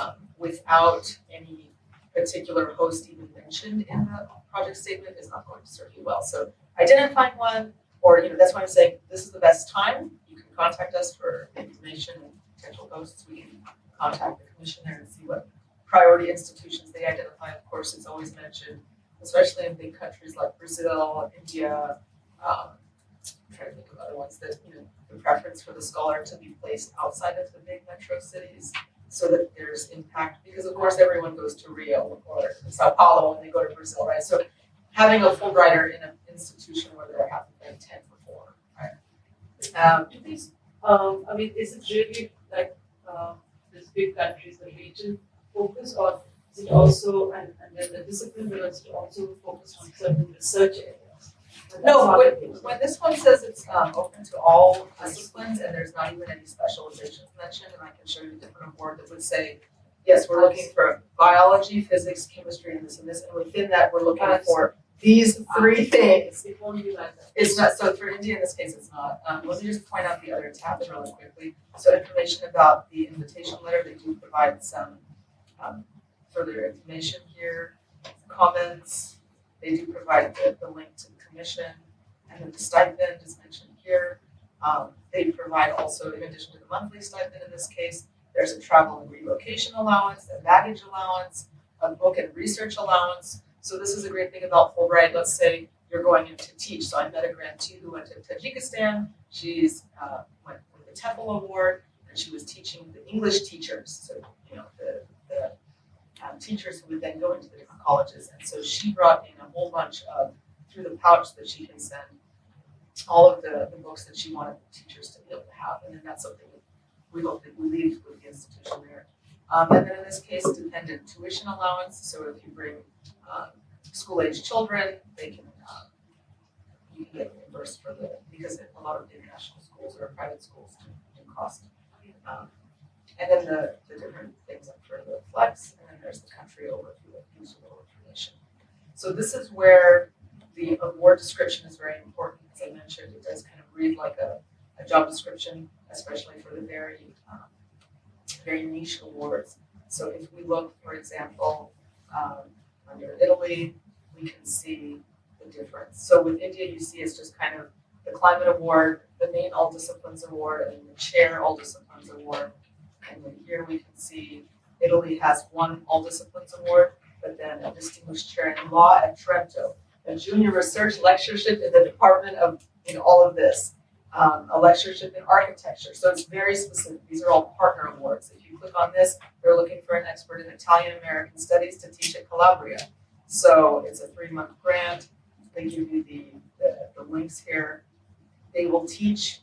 um, without any particular host even mentioned in the project statement is not going to serve you well. So identifying one, or, you know, that's why I'm saying this is the best time. You can contact us for information and potential hosts. We can contact the commissioner and see what priority institutions they identify. Of course, it's always mentioned, especially in big countries like Brazil, India, um, I'm trying to think of other ones that, you know, the preference for the scholar to be placed outside of the big metro cities so that there's impact, because of course everyone goes to Rio or Sao Paulo when they go to Brazil, right? So having a Fulbrighter in an institution where there haven't been ten before, right? Um, Do these, um, I mean, is it really like, uh, this big countries, the region focus or is it also, and, and then the discipline will also also focus on certain research areas? No, when, when this one says it's um open to all disciplines and there's not even any specializations mentioned, and I can show you a different award that would say, yes, we're looking for biology, physics, chemistry, and this and this, and within that, we're looking for these three things. It won't be that. It's not, so for India in this case, it's not. Um, let me just point out the other tabs really quickly. So information about the invitation letter, they do provide some um further information here, comments. They do provide the the link to and then the stipend is mentioned here. Um, they provide also, in addition to the monthly stipend in this case, there's a travel and relocation allowance, a baggage allowance, a book and research allowance. So this is a great thing about Fulbright. Let's say you're going in to teach. So I met a grantee who went to Tajikistan. She's uh, went for the TEFL Award, and she was teaching the English teachers. So you know the the um, teachers who would then go into the different colleges. And so she brought in a whole bunch of through the pouch that she can send all of the, the books that she wanted teachers to be able to have. And then that's something we hope that we leave with the institution there. Um, and then in this case, dependent tuition allowance. So if you bring um, school-age children, they can um, you get reimbursed for the because a lot of international schools or private schools do, cost. Um, and then the, the different things up for the flex, and then there's the country overview of usable information. So this is where the award description is very important. As I mentioned, it does kind of read like a, a job description, especially for the very um, very niche awards. So if we look, for example, um, under Italy, we can see the difference. So with India, you see it's just kind of the climate award, the main all disciplines award, and the chair all disciplines award. And then here we can see Italy has one all disciplines award, but then a distinguished chair in law at Trento, a junior research lectureship in the department of, in all of this, um, a lectureship in architecture. So it's very specific. These are all partner awards. If you click on this, they're looking for an expert in Italian American studies to teach at Calabria. So it's a three month grant. They give you the, the, the links here. They will teach,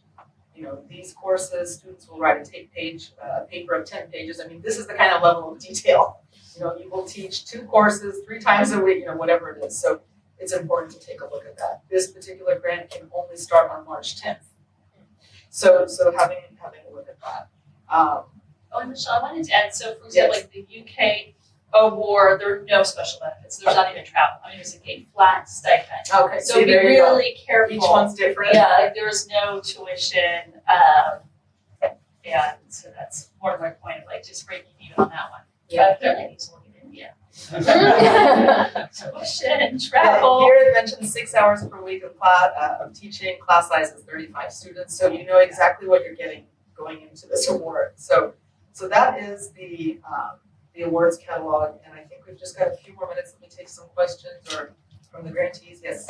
you know, these courses. Students will write a page, uh, paper of 10 pages. I mean, this is the kind of level of detail. You know, you will teach two courses three times a week, you know, whatever it is. So it's important to take a look at that. This particular grant can only start on March 10th. So, so having, having a look at that. Um, Oh, and Michelle, I wanted to add, so for example, like the UK award, there are no special benefits, there's not even travel, I mean, there's like a flat stipend. okay, So see, be you go. really careful. Each one's different. Yeah, like there's no tuition, um, and so that's more of my point of like just breaking even on that one. Yeah. But Tuition, Yeah, travel. Here it mentions six hours per week of class, uh, of teaching, class size is thirty-five students, so you know exactly what you're getting going into this award. So, so that is the, um, the awards catalog, and I think we've just got a few more minutes, let me take some questions or from the grantees, yes.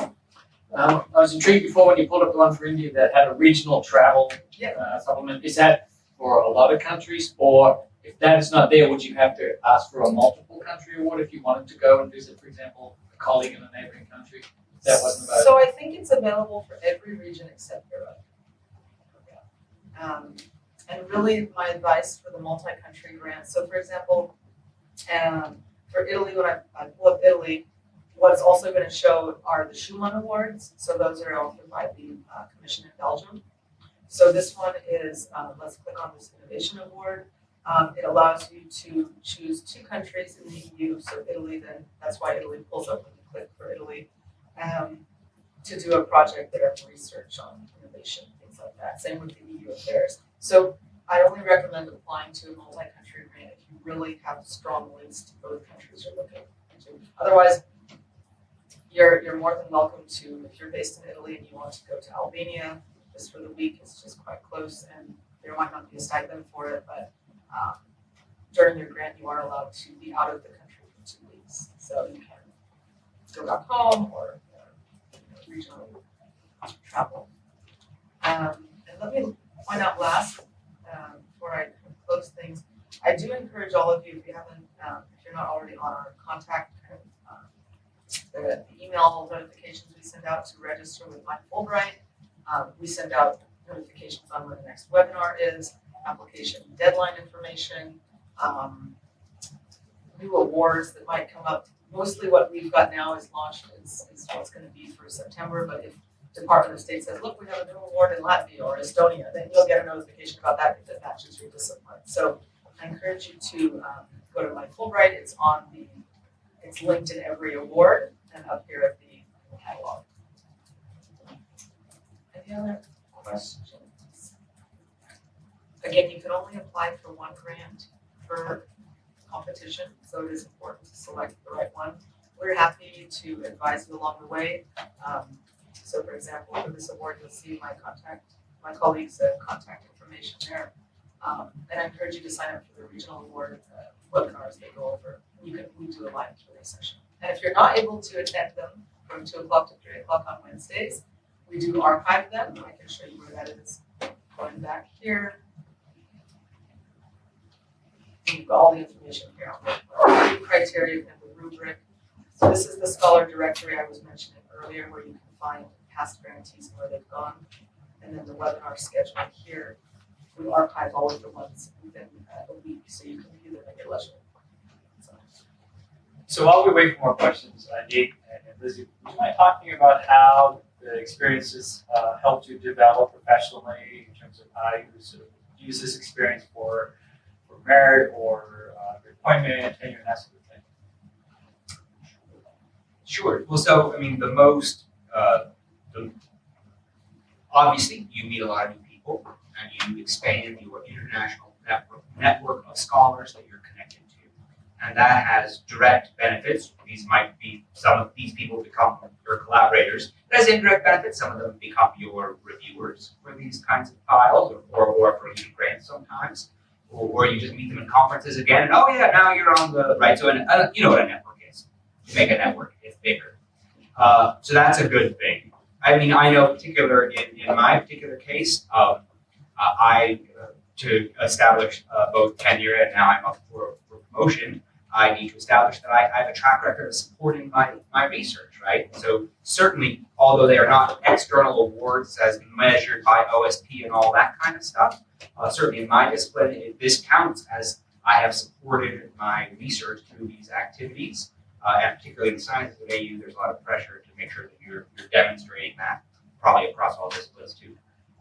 Um, I was intrigued before when you pulled up the one for India that had a regional travel Yeah. uh, supplement. Is that for a lot of countries, or if that is not there, would you have to ask for a multiple country award if you wanted to go and visit, for example, a colleague in a neighboring country? That wasn't about. So I think it's available for every region except Europe. Um, and really, my advice for the multi-country grant, so for example, um, for Italy, when I, I pull up Italy, what's also gonna show are the Schuman Awards, so those are offered by the, uh, commission in Belgium. So this one is, uh, let's click on this innovation award, Um, it allows you to choose two countries in the EU, so Italy then, that's why Italy pulls up when you click for Italy. Um, to do a project there for research on innovation, things like that, same with the EU affairs. So I only recommend applying to a multi-country grant if you really have strong links to both countries you're looking into. Otherwise, you're, you're more than welcome to, if you're based in Italy and you want to go to Albania, just for the week, it's just quite close and there might not be a stipend for it, but um, during your grant, you are allowed to be out of the country for two weeks. So you can go back home or you know, regionally travel. Um, and let me point out last, um, before I close things, I do encourage all of you, if you haven't, um, if you're not already on our contact, um, the, the email notifications we send out to register with Mike Fulbright. Um, we send out notifications on when the next webinar is, application deadline information, um, new awards that might come up. Mostly what we've got now is launched is, is what's gonna be for September, but if Department of State says, look, we have a new award in Latvia or Estonia, then you'll get a notification about that if it matches your discipline. So I encourage you to, um, go to my Fulbright, it's on the, it's linked in every award and up here at the catalog. Any other questions? Again, you can only apply for one grant per competition, so it is important to select the right one. We're happy to advise you along the way. Um, so for example, for this award, you'll see my contact, my colleagues' uh, contact information there. Um, and I encourage you to sign up for the regional award uh, webinars they go over. You can, we do a live Q&A session. And if you're not able to attend them from two o'clock to three o'clock on Wednesdays, we do archive them. I can show you where that is. Going back here. You've got all the information here on the criteria and the rubric. So this is the scholar directory I was mentioning earlier where you can find past grantees and where they've gone. And then the webinar schedule here. We archive all of the ones within uh, a week, so you can view them at your leisure. So, So while we wait for more questions, uh, Nate and Lizzie, would you mind talking about how the experiences uh, helped you develop professionally in terms of how you sort of use this experience for, for merit or uh, appointment, tenure, and that sort of thing? Sure. Well, so I mean, the most, uh, the, obviously, you meet a lot of new people, and you expand your international network network of scholars that you're connected to, and that has direct benefits. These might be some of these people become your collaborators. It has indirect benefits. Some of them become your reviewers for these kinds of files, or or, or for grants sometimes, or, or you just meet them in conferences again, and oh yeah, now you're on the right. So, and uh, you know what a network is. You make a network, it's bigger. Uh, so that's a good thing. I mean, I know particular in, in my particular case, um, uh, I uh, to establish uh, both tenure and now I'm up for, for promotion. I need to establish that I, have a track record of supporting my, my research, right? So certainly, although they are not external awards as measured by OSP and all that kind of stuff, uh, certainly in my discipline, it, this counts as I have supported my research through these activities. Uh, and particularly in the sciences at AU, there's a lot of pressure to make sure that you're, you're demonstrating that probably across all disciplines too.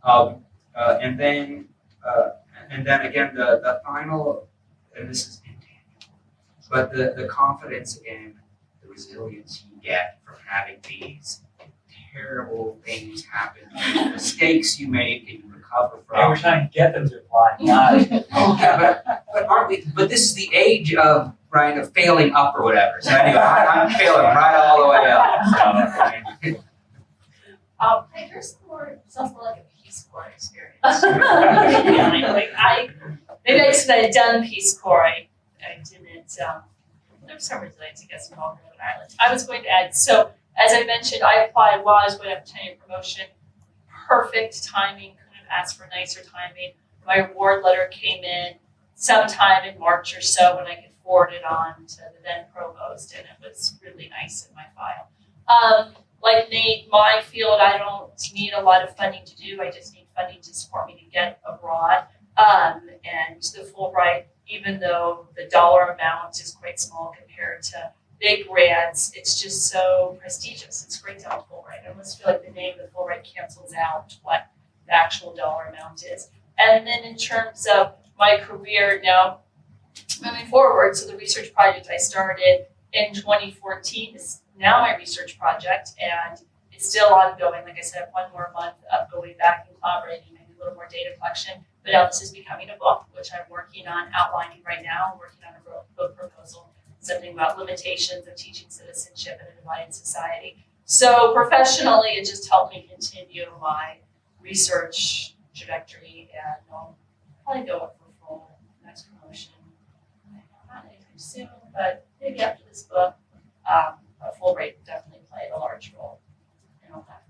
Um, uh, and then, uh, and then again, the, the final, and this is but the, the confidence again, the resilience you get from having these terrible things happen, the mistakes you make and you recover from. And we're trying to get them to apply, not Yeah, but, but aren't we, but this is the age of, right, of failing up or whatever. So anyway, I, I'm failing right all the way up, so. Um, hey, yours more sounds more like a Peace Corps experience. like I, maybe I just had done Peace Corps. I, I didn't. There was some resilience, I guess, involved in Rhode Island. I was going to add. So as I mentioned, I applied while I was waiting for tenure promotion. Perfect timing. Couldn't have asked for nicer timing. My award letter came in sometime in March or so when I could forward it on to the then provost, and it was really nice in my file. Um, like Nate, my field, I don't need a lot of funding to do. I just need funding to support me to get abroad. Um, and the Fulbright, even though the dollar amount is quite small compared to big grants, it's just so prestigious. It's great to have Fulbright. I almost feel like the name of the Fulbright cancels out what the actual dollar amount is. And then in terms of my career now moving forward. So the research project I started in 2014 is now my research project, and it's still ongoing. Like I said, one more month of going back and collaborating, maybe a little more data collection. But now this is becoming a book, which I'm working on outlining right now. I'm working on a book- proposal, something about limitations of teaching citizenship in a divided society. So professionally, it just helped me continue my research trajectory, and I'll probably go up for full next promotion. Not anytime soon, but maybe after this book, um, a Fulbright definitely played a large role in all that.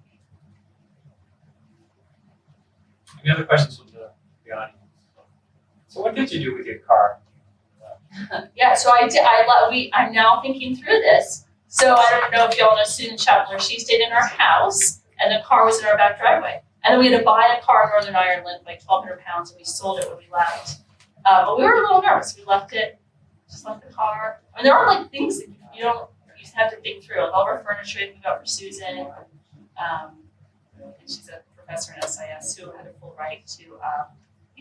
Any other questions audience? So what did you do with your car? Yeah, so I did, I, let- we, I'm now thinking through this. So I don't know if y'all know Susan Chapler, she stayed in our house and the car was in our back driveway. And then we had to buy a car in Northern Ireland, like twelve hundred pounds, and we sold it when we left. Uh, but we were a little nervous, we left it, just left the car. I mean, there are like things that you don't, you have to think through, like all of our furniture, we got for Susan. Um, and she's a professor in SIS who had a Fulbright to, um,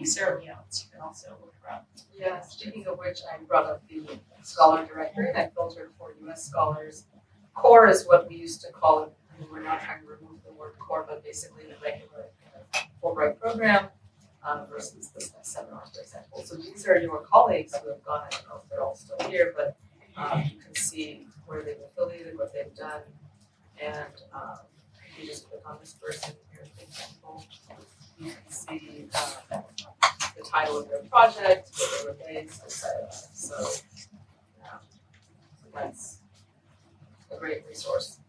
Sarah Leone, you can also look up. Yeah, speaking of which, I brought up the scholar directory and I filtered for US scholars. Core is what we used to call it, I mean, we're not trying to remove the word core, but basically the regular Fulbright program um, versus next seminar, for example. So these are your colleagues who have gone, I don't know if they're all still here, but um, you can see where they've affiliated, what they've done. And um, you just click on this person here, for example, see uh, the title of their project, where they were based, et cetera. So, yeah, that's a great resource.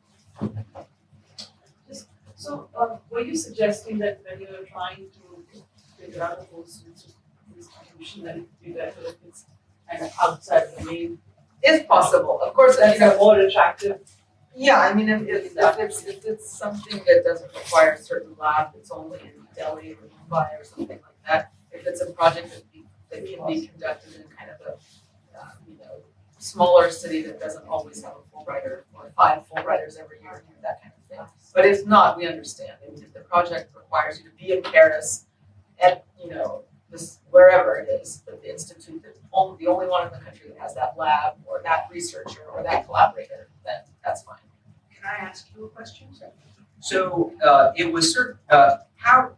So, uh, were you suggesting that when you were trying to figure out a post institution, that it would be better if it's kind of outside the main, If possible, of course, that's know, a more attractive, yeah, I mean, if, if, if it's, if it's something that doesn't require a certain lab, it's only in Delhi or Mumbai or something like that. If it's a project that be, that can be conducted in kind of a, uh, you know, smaller city that doesn't always have a Fulbrighter or five Fulbrighters every year, you that kind of thing. But if not, we understand, if the project requires you to be in Paris at, you know, this, wherever it is, but the institute that's only, the only one in the country that has that lab or that researcher or that collaborator, then that's fine. Can I ask you a question? So uh, it was certain, uh, how,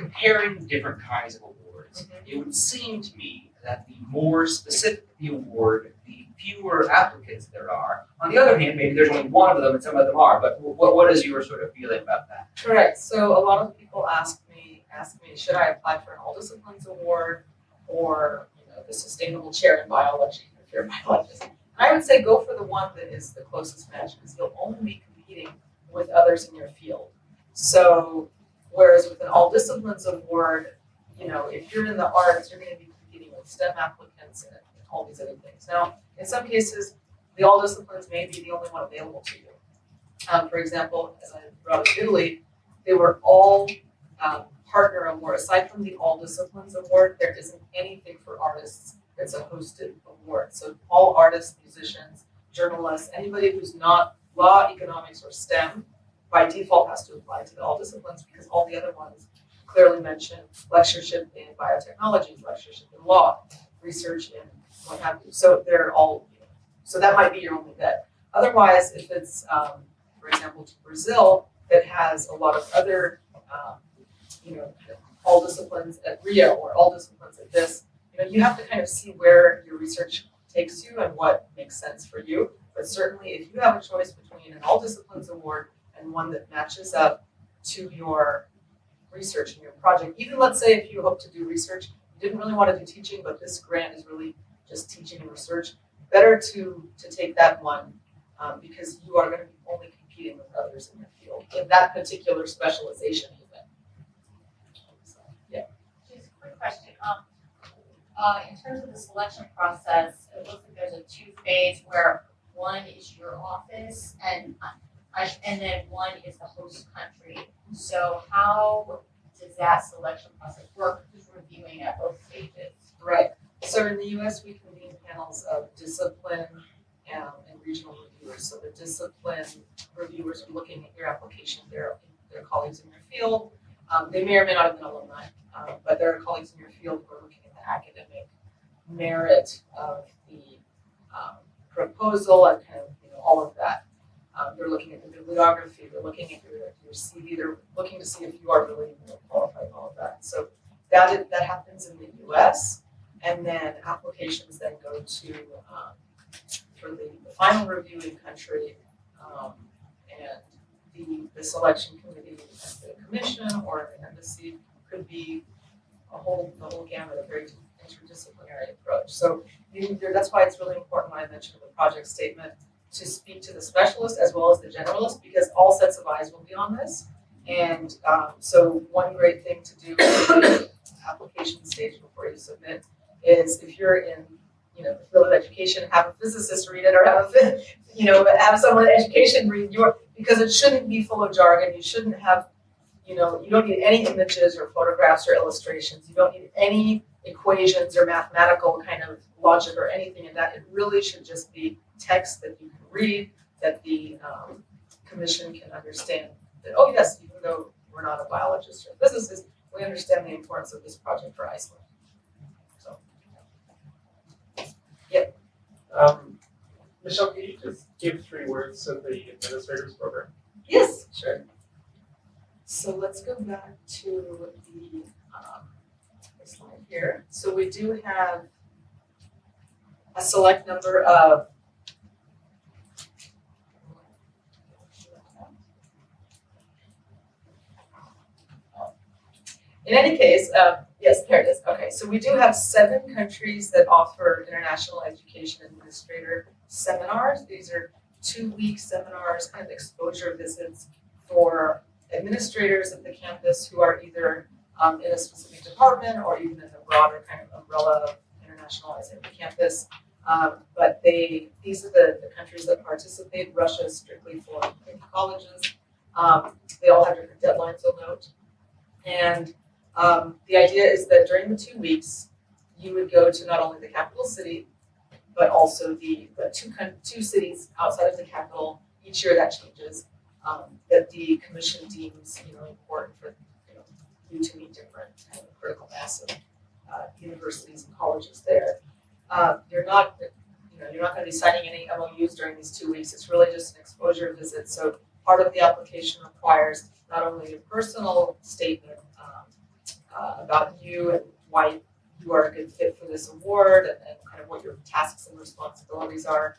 comparing different kinds of awards, mm-hmm. it would seem to me that the more specific the award, the fewer applicants there are. On the other hand, maybe there's only one of them and some of them are, but what, what is your sort of feeling about that? Correct, so a lot of people ask me, ask me, should I apply for an all disciplines award or, you know, the sustainable chair in biology, if you're a biologist? And I would say go for the one that is the closest match, because you'll only be competing with others in your field. So whereas with an all disciplines award, you know, if you're in the arts, you're gonna be competing with STEM applicants and all these other things. Now, in some cases, the all disciplines may be the only one available to you. Um, for example, as I brought up Italy, they were all um, partner award. Aside from the all disciplines award, there isn't anything for artists that's a hosted award. So all artists, musicians, journalists, anybody who's not law, economics, or STEM, by default has to apply to all disciplines because all the other ones clearly mention lectureship in biotechnology, lectureship in law, research in what have you. So they're all, so that might be your only bet. Otherwise, if it's, um, for example, to Brazil, that has a lot of other, um, you know, all disciplines at Rio or all disciplines at this, you know, you have to kind of see where your research takes you and what makes sense for you. But certainly, if you have a choice between an all disciplines award and one that matches up to your research and your project, even let's say if you hope to do research, you didn't really want to do teaching, but this grant is really just teaching and research, better to to take that one um, because you are going to be only competing with others in your field in that particular specialization even. Yeah. Just a quick question, um, uh, in terms of the selection process, it looks like there's a two-phase where one is your office and, and then one is the host country. So how does that selection process work, who's reviewing at both stages? Right. So in the US, we convene panels of discipline um, and regional reviewers. So the discipline reviewers are looking at your application, they're, they're colleagues in your field. Um, they may or may not have been alumni, um, but there are colleagues in your field who are looking at the academic merit of the um, proposal and kind of, you know, all of that. Um, they're looking at the bibliography, they're looking at your, your CV, they're looking to see if you are really qualified all of that. So that is, that happens in the US, and then applications then go to, um, for the, the final review in country, um, and the, the selection committee the commission or the embassy could be a whole, the whole gamut, a very interdisciplinary approach. So that's why it's really important when I mentioned the project statement to speak to the specialist as well as the generalist, because all sets of eyes will be on this. And, um, so one great thing to do at the application stage before you submit is if you're in, you know, the field of education, have a physicist read it or have you know, have someone in education read your, because it shouldn't be full of jargon, you shouldn't have, you know, you don't need any images or photographs or illustrations, you don't need any equations or mathematical kind of logic or anything in that, it really should just be text that you can read, that the, um, commission can understand, that, oh yes, even though we're not a biologist or physicist, we understand the importance of this project for Iceland. So, Um, Michelle, can you just give three words of the administrators program? yes, sure. So let's go back to the, um, the slide here. So we do have a select number of In any case, uh, yes, there it is. Okay, so we do have seven countries that offer international education administrator seminars. These are two-week seminars, kind of exposure visits for administrators of the campus who are either um, in a specific department or even in the broader kind of umbrella of internationalizing the campus. Um, but they, these are the, the countries that participate. Russia is strictly for colleges. Um, they all have different deadlines, you'll note. And um, the idea is that during the two weeks, you would go to not only the capital city, but also the, the two, two cities outside of the capital. Each year that changes, um, that the commission deems, you know, important for, you know, you to meet different kind of critical mass of, uh, universities and colleges there. Uh, you're not, you know, you're not gonna be signing any MOUs during these two weeks. It's really just an exposure visit. So part of the application requires not only a personal statement, um, uh, about you and why you are a good fit for this award and, and kind of what your tasks and responsibilities are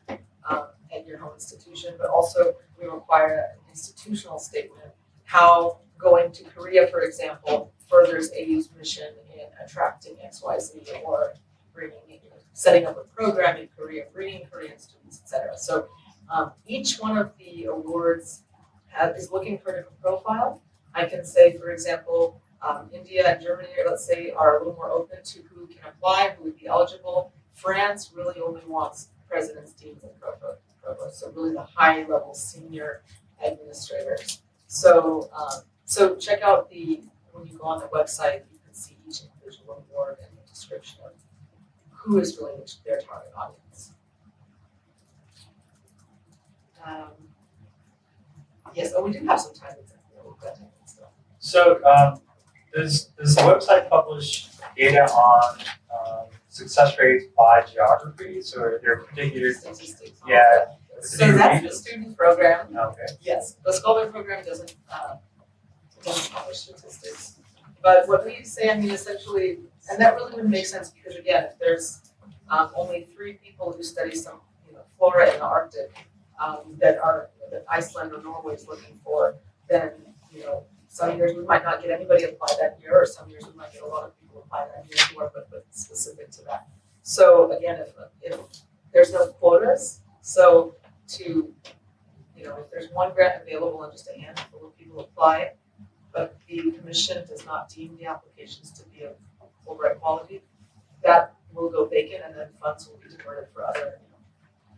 um, at your home institution, but also we require an institutional statement, how going to Korea, for example, furthers AU's mission in attracting XYZ or bringing, know, setting up a program in Korea, bringing Korean students, et cetera. So um, each one of the awards have, is looking for a different profile. I can say, for example, um, India and Germany, let's say, are a little more open to who can apply, who would be eligible. France really only wants presidents, deans, and provo- provosts, so really the high level senior administrators. So, um, so check out the, when you go on the website, you can see each individual award and the description of who is really their target audience. Um, yes, oh, we do have some time, we've got time. So, um, does, does the website publish data on, um, success rates by geographies or are there particular? Statistics. Yeah. So that's the student program, Okay. yes, the Scholar program doesn't, uh, doesn't publish statistics. But what we say, I mean, essentially, and that really wouldn't make sense, because again, if there's, um, only three people who study some, you know, flora in the Arctic, um, that are, that Iceland or Norway is looking for, then, you know, some years we might not get anybody apply that year, or some years we might get a lot of people apply that year who are, but, but specific to that. So again, if, if there's no quotas, so to, you know, if there's one grant available and just a handful of people apply, but the commission does not deem the applications to be of Fulbright quality, that will go vacant and then funds will be diverted for other, you know.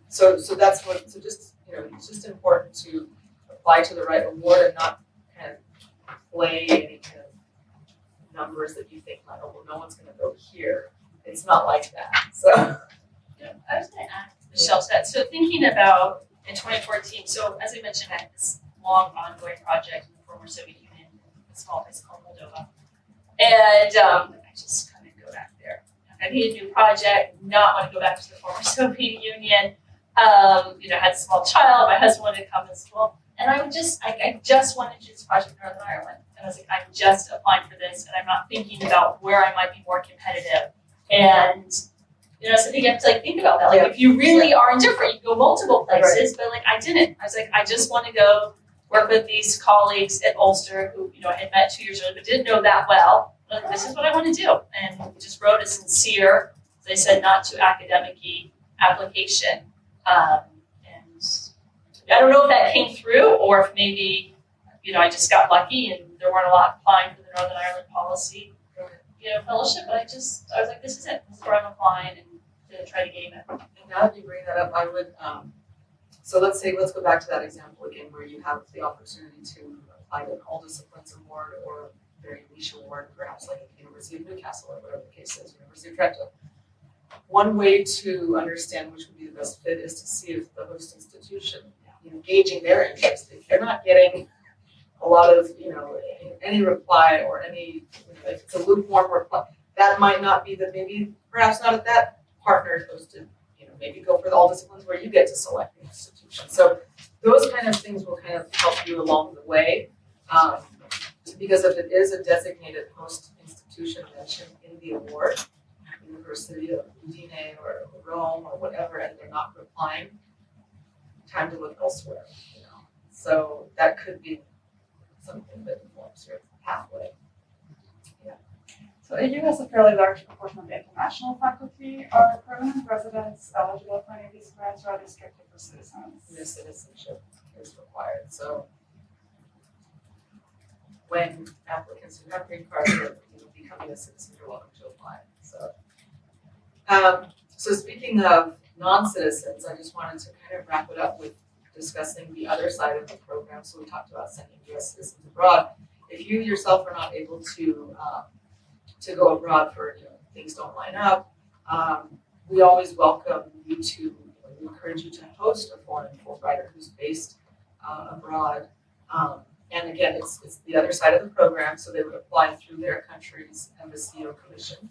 So, so that's what, so just, you know, it's just important to apply to the right award and not kind of play any kind of numbers that you think, like, oh, well, no one's gonna go here. It's not like that, so. Yeah, I was gonna ask Michelle said, so thinking about in twenty fourteen, so as I mentioned, I had this long ongoing project in the former Soviet Union, a small place called Moldova. And um, just kind of go back there. I need a new project, not want to go back to the former Soviet Union. Um, you know, had a small child, my husband wanted to come to school. And I would just, I, I just wanted to do this project in Northern Ireland. And I was like, I'm just applying for this and I'm not thinking about where I might be more competitive. And, you know, so you have to like think about that. Like if you really are indifferent, you can go multiple places, but like I didn't. I was like, I just want to go work with these colleagues at Ulster who, you know, I had met two years earlier but didn't know that well. This is what I want to do. And just wrote a sincere, as I said, not too academic-y application. Um, and I don't know if that came through or if maybe, you know, I just got lucky and there weren't a lot applying for the Northern Ireland policy, you know, fellowship, but I just, I was like, this is it. This is where I'm applying and to try to game it. And now that you bring that up, I would, um, so let's say, let's go back to that example again, where you have the opportunity to apply an all disciplines award or very niche award, perhaps like University of Newcastle or whatever the case is, University of Trento. One way to understand which would be the best fit is to see if the host institution, you know, gauging their interest. If you're not getting a lot of, you know, any reply or any, you know, if it's a lukewarm reply, that might not be the, maybe perhaps not at that partner is to, you know, maybe go for the all disciplines where you get to select the institution. So those kind of things will kind of help you along the way. Um, because if it is a designated host institution mentioned in the award, University of Udine or Rome or whatever, and they're not replying, time to look elsewhere, you know. So that could be something that informs your pathway. So AU has a fairly large proportion of international faculty. Are permanent residents eligible for any of these grants or are they strictly for citizens? Your citizenship is required, so when applicants who have green cards are you know, becoming a citizen, you're welcome to apply, so. Um, so speaking of non-citizens, I just wanted to kind of wrap it up with discussing the other side of the program, so we talked about sending US citizens abroad. If you yourself are not able to, um, to go abroad for, you know, things don't line up, um, we always welcome you to, we encourage you to host a foreign Fulbrighter who's based uh, abroad. Um, and again, it's, it's the other side of the program, so they would apply through their country's embassy or commission.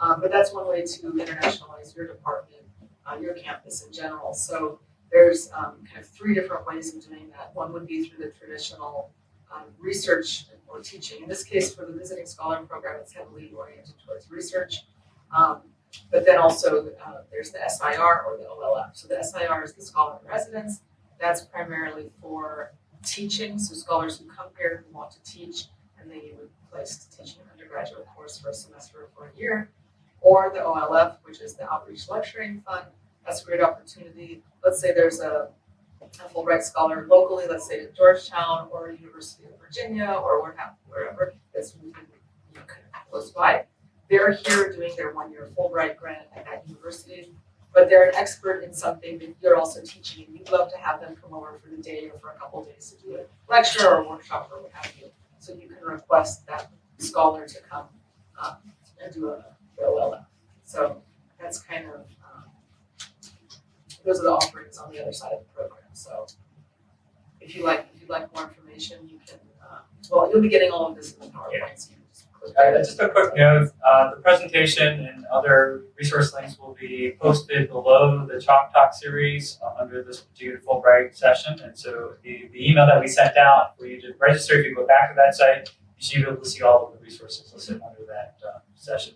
Um, but that's one way to internationalize your department, uh, your campus in general. So there's um, kind of three different ways of doing that. One would be through the traditional um, research or teaching. In this case, for the visiting scholar program, it's heavily oriented towards research. Um, but then also uh, there's the SIR or the OLF. So the SIR is the scholar in residence. That's primarily for teaching, so scholars who come here who want to teach, and they would place to teach an undergraduate course for a semester or for a year. Or the OLF, which is the Outreach Lecturing Fund. That's a great opportunity. Let's say there's a, a Fulbright scholar locally, let's say at Georgetown or University of Virginia or wherever, that's close by. They're here doing their one-year Fulbright grant at that university but they're an expert in something that you're also teaching, and you'd love to have them come over for the day or for a couple of days to do a lecture or a workshop or what have you. So you can request that scholar to come um, and do a OLF. So that's kind of um, those are the offerings on the other side of the program. So if you like, if you'd like more information, you can. Uh, well, you'll be getting all of this in the PowerPoint. So just a quick note, uh, the presentation and other resource links will be posted below the Chalk Talk series uh, under this particular Fulbright session. And so the, the email that we sent out for you to register, if you go back to that site, you should be able to see all of the resources listed under that uh, session.